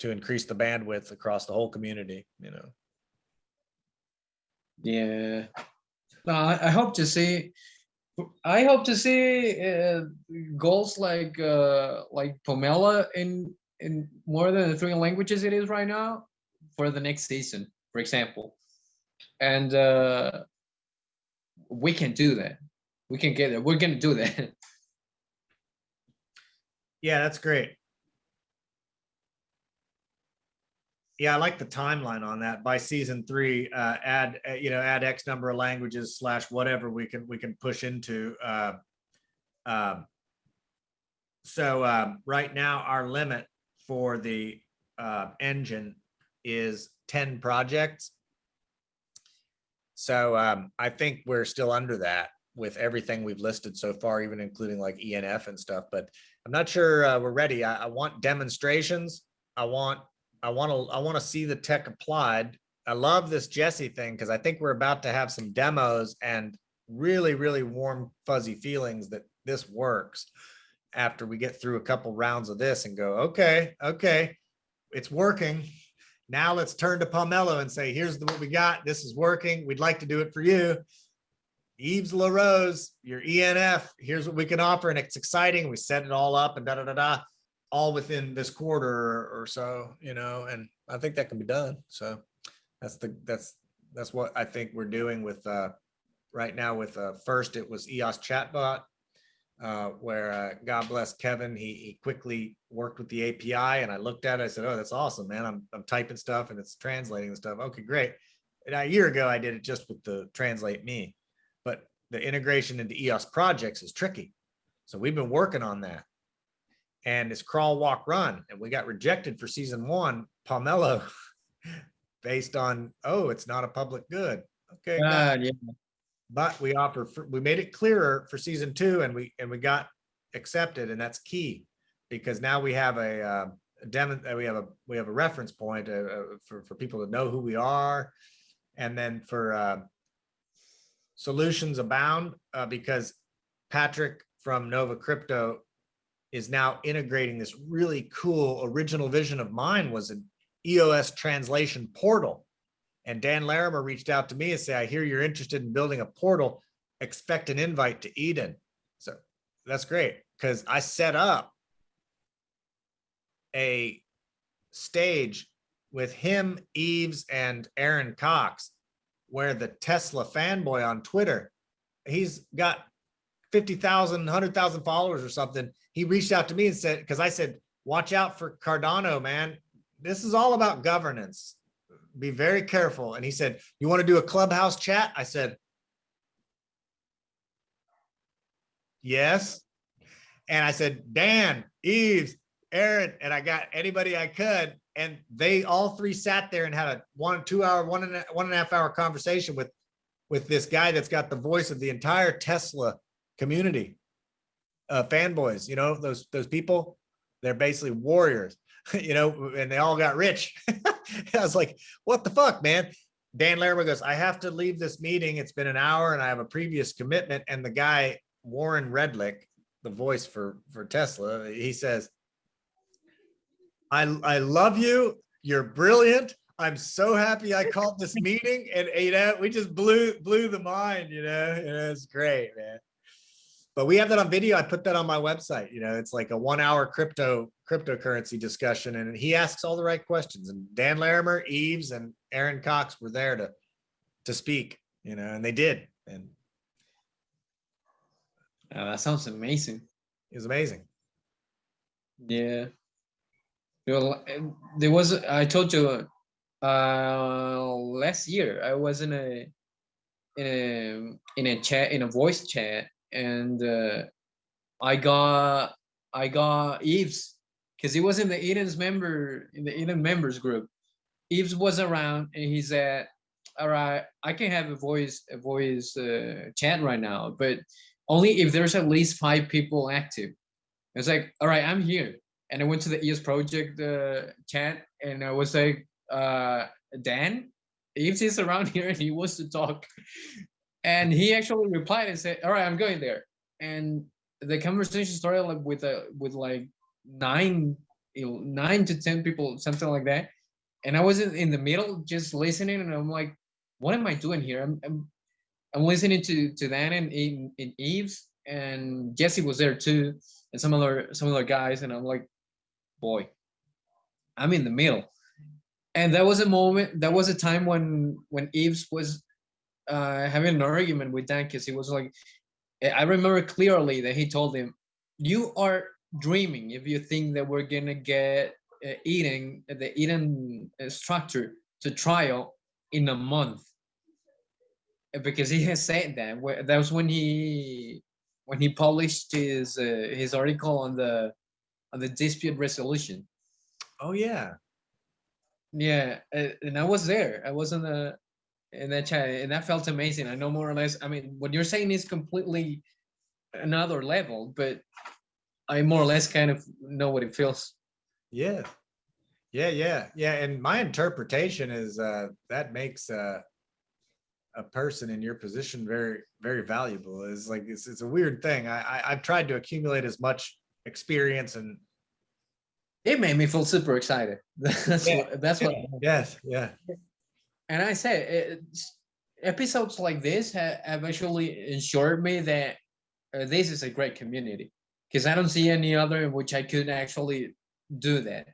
to increase the bandwidth across the whole community, you know. Yeah. No, I, I hope to see. I hope to see uh, goals like uh, like Pomelo in in more than the three languages it is right now for the next season, for example. And uh, we can do that. We can get there. We're gonna do that. *laughs* Yeah, that's great. Yeah, I like the timeline on that. By season three, uh, add, uh, you know, add X number of languages slash whatever we can, we can push into. uh, um, So um, right now, our limit for the uh, engine is ten projects. So um, I think we're still under that with everything we've listed so far, even including like ENF and stuff, but I'm not sure uh, we're ready. I, I want demonstrations. I want, I want to, I want to see the tech applied. I love this Jesse thing because I think we're about to have some demos and really, really warm fuzzy feelings that this works after we get through a couple rounds of this and go, okay, okay, it's working. Now let's turn to Pomelo and say, here's the, what we got. This is working. We'd like to do it for you. Yves LaRose, your ENF, here's what we can offer and it's exciting. We set it all up and da da da da, all within this quarter or so, you know, and I think that can be done. So that's the, that's, that's what I think we're doing with, uh, right now with, uh, first it was EOS chatbot, uh, where, uh, God bless Kevin, he, he quickly worked with the API and I looked at it, I said, oh, that's awesome, man. I'm, I'm typing stuff and it's translating the stuff. Okay, great. And a year ago, I did it just with the translate me the integration into EOS projects is tricky. So we've been working on that. And it's crawl, walk, run, and we got rejected for season one, Pomelo, *laughs* based on, oh, it's not a public good. Okay, Ah, yeah. but we offer, for- we made it clearer for season two and we, and we got accepted and that's key. Because now we have a, uh, uh, we have a, we have a reference point, uh, uh, for, for people to know who we are. And then for, uh, solutions abound uh, because Patrick from Nova Crypto is now integrating this really cool original vision of mine was an EOS translation portal. And Dan Larimer reached out to me and said, I hear you're interested in building a portal, expect an invite to Eden. So that's great because I set up a stage with him, Yves, and Aaron Cox where the Tesla fanboy on Twitter, he's got 50,000, 100,000 followers or something. He reached out to me and said, because I said, watch out for Cardano, man. This is all about governance. Be very careful. And he said, you want to do a clubhouse chat? I said, yes. And I said, Dan, Yves, Aaron, and I got anybody I could. And they all three sat there and had a one, two hour, one and a, one and a half hour conversation with, with this guy that's got the voice of the entire Tesla community. Uh, fanboys, you know, those, those people, they're basically warriors, *laughs* you know, and they all got rich. *laughs* I was like, what the fuck, man? Dan Larimer goes, I have to leave this meeting. It's been an hour and I have a previous commitment. And the guy, Warren Redlich, the voice for, for Tesla, he says, I, I love you. You're brilliant. I'm so happy I called this *laughs* meeting and, you know, we just blew, blew the mind, you know, and it's great, man. But we have that on video. I put that on my website, you know, it's like a one hour crypto, cryptocurrency discussion and he asks all the right questions and Dan Larimer, Yves and Aaron Cox were there to, to speak, you know, and they did. And Uh, that sounds amazing. it was amazing. Yeah. There was, I told you, uh, last year, I was in a, in a, in a chat, in a voice chat, and, uh, I got, I got Yves, because he was in the Eden's member, in the Eden members group. Yves was around and he said, all right, I can have a voice, a voice, uh, chat right now, but only if there's at least five people active. It's like, all right, I'm here. And I went to the ES project uh, chat and I was like, uh, Dan, Yves is around *laughs* here and he wants to talk. And he actually replied and said, all right, I'm going there. And the conversation started like with a with like nine, you know, nine to ten people, something like that. And I was in, in the middle just listening and I'm like, what am I doing here? I'm I'm, I'm listening to to Dan and in, in Yves and Jesse was there too, and some other some other guys, and I'm like, boy, I'm in the middle. And that was a moment, that was a time when when Yves was uh, having an argument with Dan because he was like, I remember clearly that he told him, "You are dreaming if you think that we're gonna get uh, eating the Eden uh, structure to trial in a month." Because he has said that. That was when he when he published his uh, his article on the on the dispute resolution. Oh, yeah. Yeah, and I was there. I was in the in that chat, and that felt amazing. I know more or less. I mean, what you're saying is completely another level, but I more or less kind of know what it feels. Yeah. Yeah, yeah, yeah. And my interpretation is uh that makes uh a person in your position very, very valuable. Is like it's it's a weird thing. I, I I've tried to accumulate as much experience and It made me feel super excited. *laughs* That's Yeah, what. That's what. *laughs* yes, yeah. And I say, it's, episodes like this ha- have actually ensured me that uh, this is a great community because I don't see any other in which I could actually do that.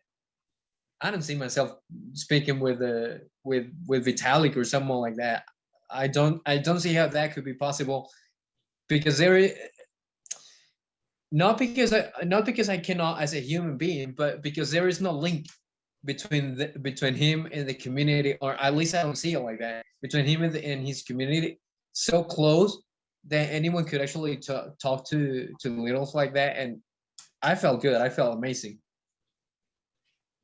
I don't see myself speaking with uh, with with Vitalik or someone like that. I don't I don't see how that could be possible because there is not because I not because I cannot as a human being, but because there is no link between the, between him and the community, or at least I don't see it like that between him and, the, and his community so close that anyone could actually ta- talk to to littles like that, and I felt good. I felt amazing.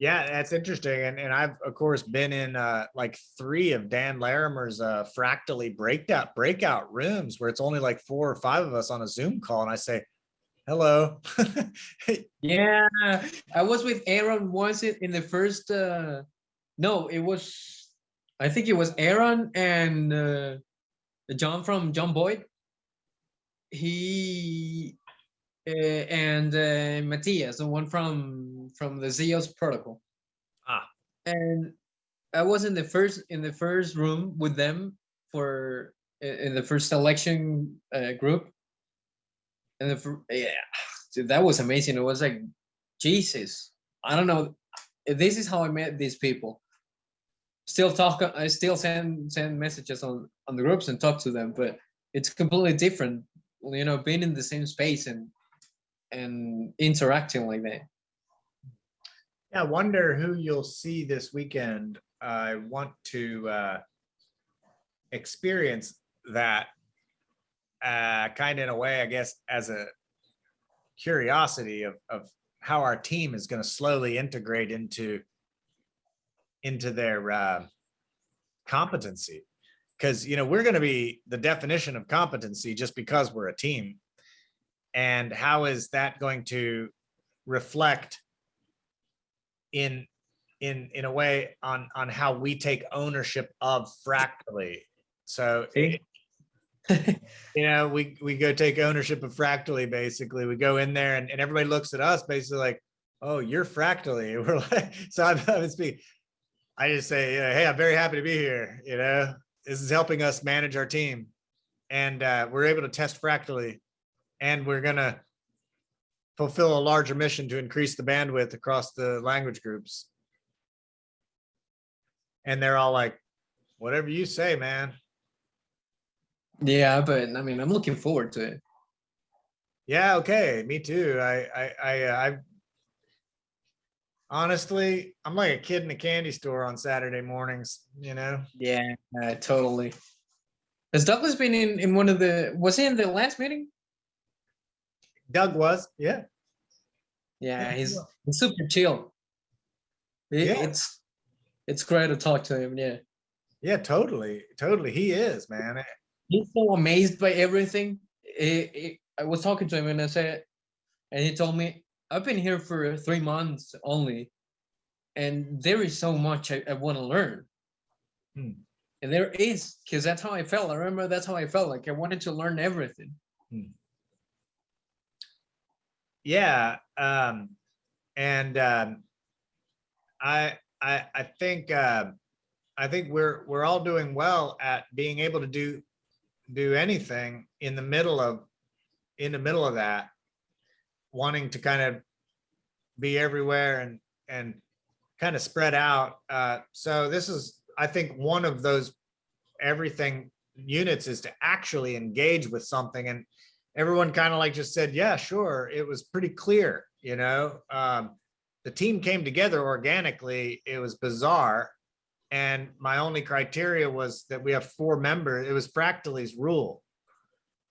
Yeah, that's interesting. And and I've of course been in uh like three of Dan Larimer's uh fractally breakout breakout rooms where it's only like four or five of us on a Zoom call and I say, hello. *laughs* Yeah, I was with Aaron once in, in the first. uh No, it was. I think it was Aaron and uh, John from John Boyd. He uh, and uh, Matthias, the one from from the Zeos protocol. Ah. And I was in the first in the first room with them for in in the first selection uh, group. And the yeah, dude, that was amazing. It was like Jesus. I don't know. This is how I met these people. Still talk. I still send send messages on on the groups and talk to them, but it's completely different. You know, being in the same space and and interacting like that. Yeah, I wonder who you'll see this weekend. I want to uh experience that uh kind of in a way, I guess, as a curiosity of of how our team is going to slowly integrate into into their uh competency. Because you know, we're going to be the definition of competency just because we're a team. And how is that going to reflect in in in a way on on how we take ownership of fractally so See? *laughs* you know we we go take ownership of fractally basically. We go in there and, and everybody looks at us basically like oh you're fractally. *laughs* We're like so i'm, I'm speak i just say hey i'm very happy to be here you know? This is helping us manage our team. And uh, we're able to test fractally. And we're gonna fulfill a larger mission to increase the bandwidth across the language groups. And they're all like whatever you say man Yeah, but I mean, I'm looking forward to it. Yeah, okay, me too. I, I, I, uh, I. Honestly, I'm like a kid in a candy store on Saturday mornings, you know? Yeah, uh, totally. Has Douglas been in in one of the? Was he in the last meeting? Doug was, yeah. Yeah, he's, he's super chill. It- Yeah. It's it's great to talk to him. Yeah, Yeah, totally, totally. He is, man. He's so amazed by everything. It- it- I was talking to him and I said, and he told me, I've been here for three months only, and there is so much I, I want to learn. Hmm. And there is, because that's how I felt. I remember that's how I felt. Like I wanted to learn everything. Yeah, um, and, um, I, I, I think, um, I think we're, we're all doing well at being able to do, do anything in the middle of, in the middle of that. Wanting to kind of be everywhere and, and kind of spread out. Uh, so this is, I think, one of those everything units is to actually engage with something and everyone kind of like just said, yeah, sure. It was pretty clear, you know, um, the team came together organically. It was bizarre. And my only criteria was that we have four members. It was Fractally's rule.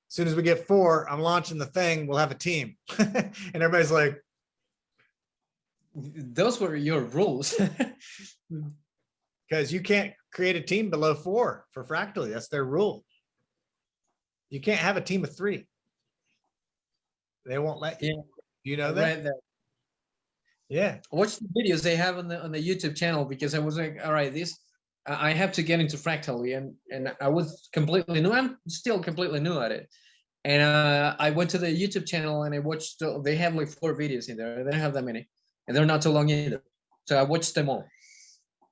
As Soon as we get four, I'm launching the thing, we'll have a team. *laughs* And everybody's like, Those were your rules. *laughs* because you can't create a team below four for Fractally. That's their rule. You can't have a team of three. They won't let you. You know that? that. Yeah. Watch the videos they have on the on the YouTube channel because I was like, all right, this I have to get into Fractally and and I was completely new. I'm still completely new at it. And uh, I went to the YouTube channel and I watched. the- They have like four videos in there. They don't have that many, and they're not too long either. So I watched them all.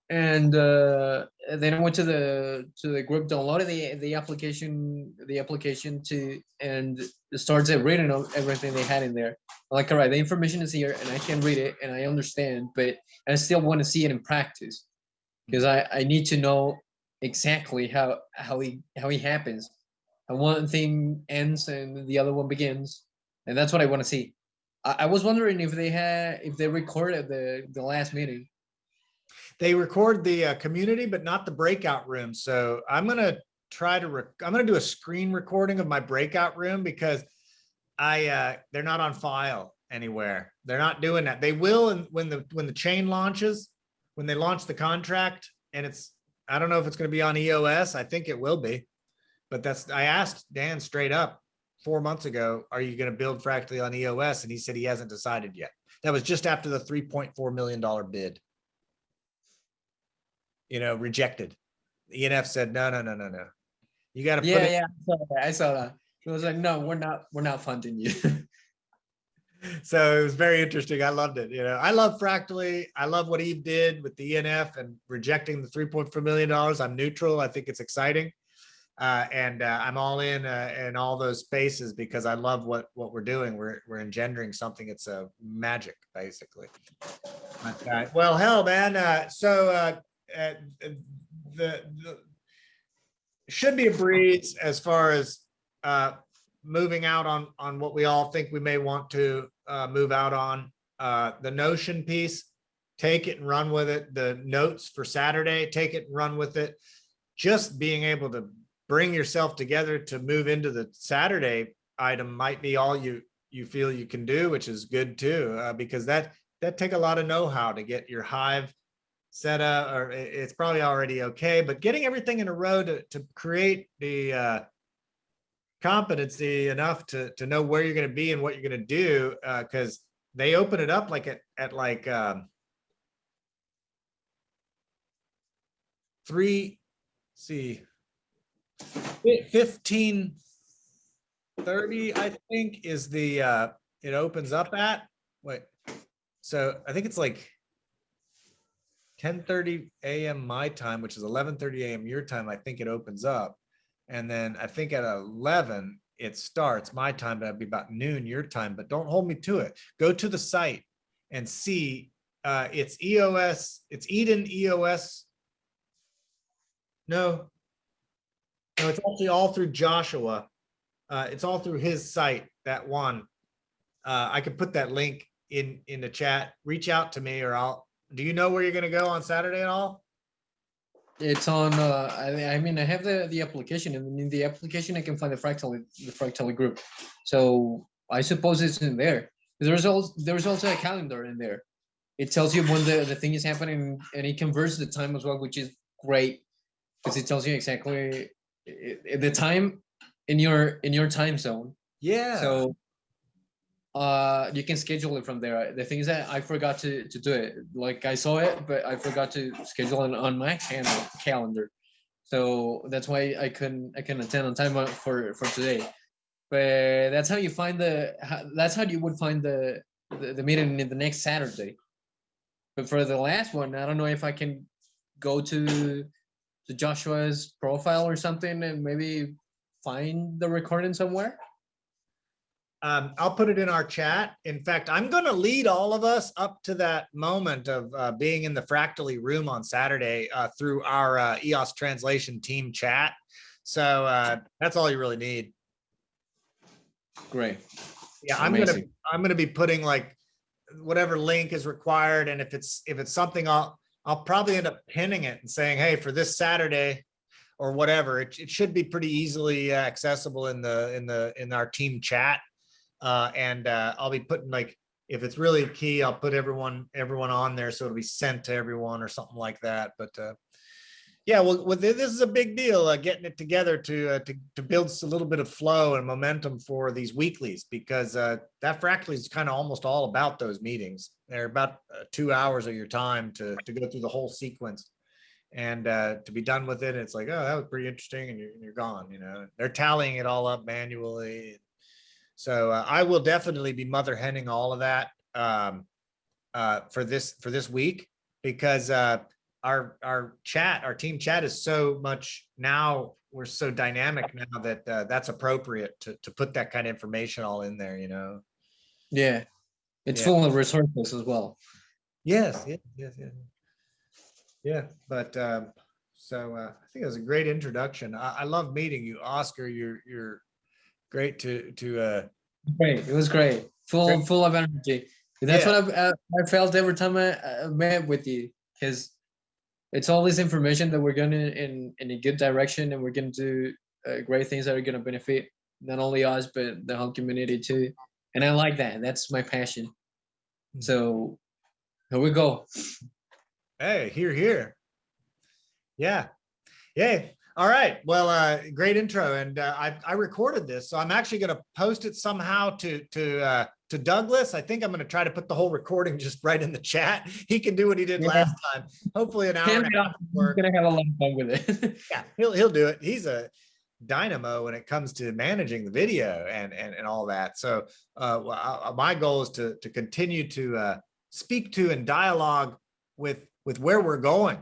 And uh, then I went to the to the group, downloaded the the application, the application to, and started reading everything they had in there. Like all right the information is here and i can read it and i understand but i still want to see it in practice. Because i i need to know exactly how how he how he happens. And one thing ends and the other one begins and that's what i want to see. I, I was wondering if they had if they recorded the the last meeting They record the uh, community, but not the breakout room. So I'm gonna try to, I'm gonna do a screen recording of my breakout room because I, uh, they're not on file anywhere. They're not doing that. They will and when the, when the chain launches, when they launch the contract and it's, I don't know if it's gonna be on EOS. I think it will be. But that's, I asked Dan straight up four months ago, are you gonna build Fractally on EOS? And he said he hasn't decided yet. That was just after the three point four million dollar bid you know, rejected. The ENF said, no, no, no, no, no. You gotta put yeah it, yeah I saw that, I saw that it was like no we're not we're not funding you *laughs* so it was very interesting. I loved it. You know, I love Fractally. I love what Yves did with the ENF and rejecting the three point four million dollars. I'm neutral. I think it's exciting. Uh, and uh, I'm all in uh, in all those spaces because I love what what we're doing. We're we're engendering something. It's a magic, basically. But, uh, well, hell, man. Uh, so the, the should be a breeze as far as uh, moving out on on what we all think we may want to uh, move out on. Uh, the Notion piece, take it and run with it. The notes for Saturday, take it and run with it. Just being able to bring yourself together to move into the Saturday item might be all you you feel you can do, which is good too, uh, because that that take a lot of know-how to get your hive set up, or it's probably already okay, but getting everything in a row to to create the uh, competency enough to to know where you're going to be and what you're going to do, because they open it up like at at like um, three, see, fifteen thirty, I think, is the, uh, it opens up at, wait, so I think it's like ten thirty AM my time, which is eleven thirty AM your time, I think it opens up. And then I think at eleven, it starts my time, but it'd be about noon your time, but don't hold me to it. Go to the site and see, uh, it's EOS, it's Eden EOS. No. No, it's actually all through Joshua. Uh, it's all through his site, that one. Uh, I could put that link in, in the chat. Reach out to me or I'll, do you know where you're gonna go on Saturday at all? It's on, uh, I, I mean, I have the, the application and in the application, I can find the fractal, the fractal group. So I suppose it's in there. There's also, there's also a calendar in there. It tells you when the, the thing is happening and it converts the time as well, which is great. Because it tells you exactly i- i- the time in your, in your time zone. Yeah. So uh, you can schedule it from there. The thing is that I forgot to, to do it. Like I saw it, but I forgot to schedule it on my cal- calendar. So that's why I couldn't I couldn't attend on time uh, for for today. But that's how you find the that's how you would find the the, the meeting in the next Saturday. But for the last one, I don't know if I can go to to Joshua's profile or something and maybe find the recording somewhere. Um, I'll put it in our chat. In fact, I'm gonna lead all of us up to that moment of uh, being in the Fractally room on Saturday uh, through our uh, EOS translation team chat. So uh, that's all you really need. Great. Yeah, I'm gonna, I'm gonna be putting like whatever link is required, and if it's, if it's something, I'll, I'll probably end up pinning it and saying, hey, for this Saturday or whatever, it, it should be pretty easily uh, accessible in the, in the, in our team chat. Uh, and uh, I'll be putting like, if it's really key, I'll put everyone, everyone on there, so it'll be sent to everyone or something like that, but uh, yeah, well, well, this is a big deal, uh, getting it together to, uh, to, to build a little bit of flow and momentum for these weeklies, because, uh, that Fractally is kind of almost all about those meetings. They're about, two hours of your time to, to go through the whole sequence. And, uh, to be done with it, it's like, oh, that was pretty interesting, and you're, you're gone, you know, they're tallying it all up manually. So, uh, I will definitely be mother henning all of that, um, uh, for this, for this week, because, uh, our our chat our team chat is so much now we're so dynamic now that uh, that's appropriate to to put that kind of information all in there you know Yeah. It's Yeah. full of resources as well. yes yes yes yes yeah but um so uh, i think it was a great introduction i, I love meeting you oscar you're you're great to to uh Great. It was great. Full Great. full of energy. That's Yeah. what I, uh, I felt every time I, I met with you because it's all this information that we're going in, in in a good direction and we're going to do uh, great things that are going to benefit not only us but the whole community too. And I like that. That's my passion. Mhm. So here we go. hey here here yeah yay all right. Well uh great intro and uh, i i recorded this so i'm actually going to post it somehow to to uh to douglas. I think i'm going to try to put the whole recording *laughs* just right in the chat. He can do what he did Yeah. last time. Hopefully an hour and a off. half of We're gonna have a lot of fun with it. *laughs* yeah he'll he'll do it. He's a dynamo when it comes to managing the video and and, and all that. So uh well, I- my goal is to to continue to uh speak to and dialogue with with where we're going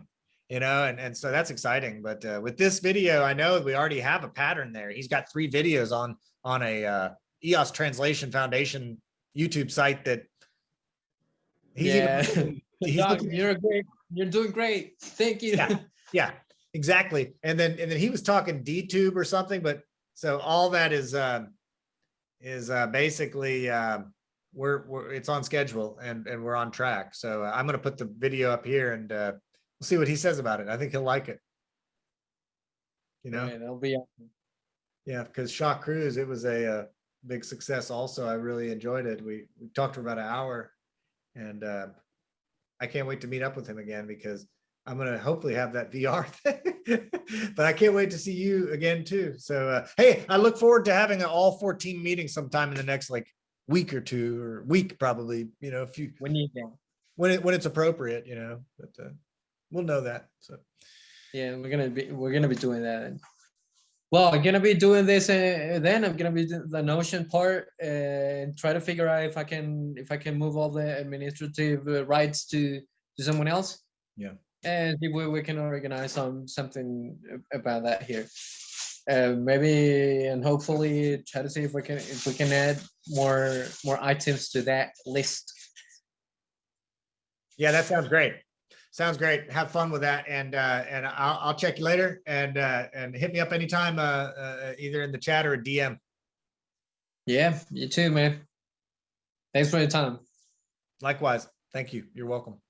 you know and and so that's exciting but uh, with this video i know we already have a pattern there he's got three videos on on a uh eos translation foundation youtube site that he's even Yeah. looking- *laughs* he's Doc, looking- you're great. You're doing great. Thank you. Yeah. yeah exactly and then and then he was talking d-tube or something but so all that is um is uh basically um we're, we're it's on schedule and and we're on track so uh, i'm going to put the video up here and uh we'll see what he says about it. I think he'll like it. You know? Yeah, that'll be awesome. yeah because shaw cruise it was a uh, big success also. I really enjoyed it. We we talked for about an hour and uh i can't wait to meet up with him again because i'm gonna hopefully have that *laughs* vr thing. But i can't wait to see you again too. So uh hey i look forward to having an all 14 meeting sometime in the next like week or two or week probably you know if you when you can. when it when it's appropriate you know but uh we'll know that so Yeah, we're gonna be we're gonna be doing that. Well, I'm gonna be doing this uh, then. I'm gonna be doing the Notion part and try to figure out if I can if I can move all the administrative uh, rights to to someone else. Yeah. And see where we can organize some something about that here. Uh, maybe and hopefully try to see if we can if we can add more more items to that list. Yeah, that sounds great. Sounds great. Have fun with that. And, uh, and I'll, I'll check you later and, uh, and hit me up anytime, uh, uh, either in the chat or a DM. Yeah, you too, man. Thanks for your time. Likewise. Thank you. You're welcome.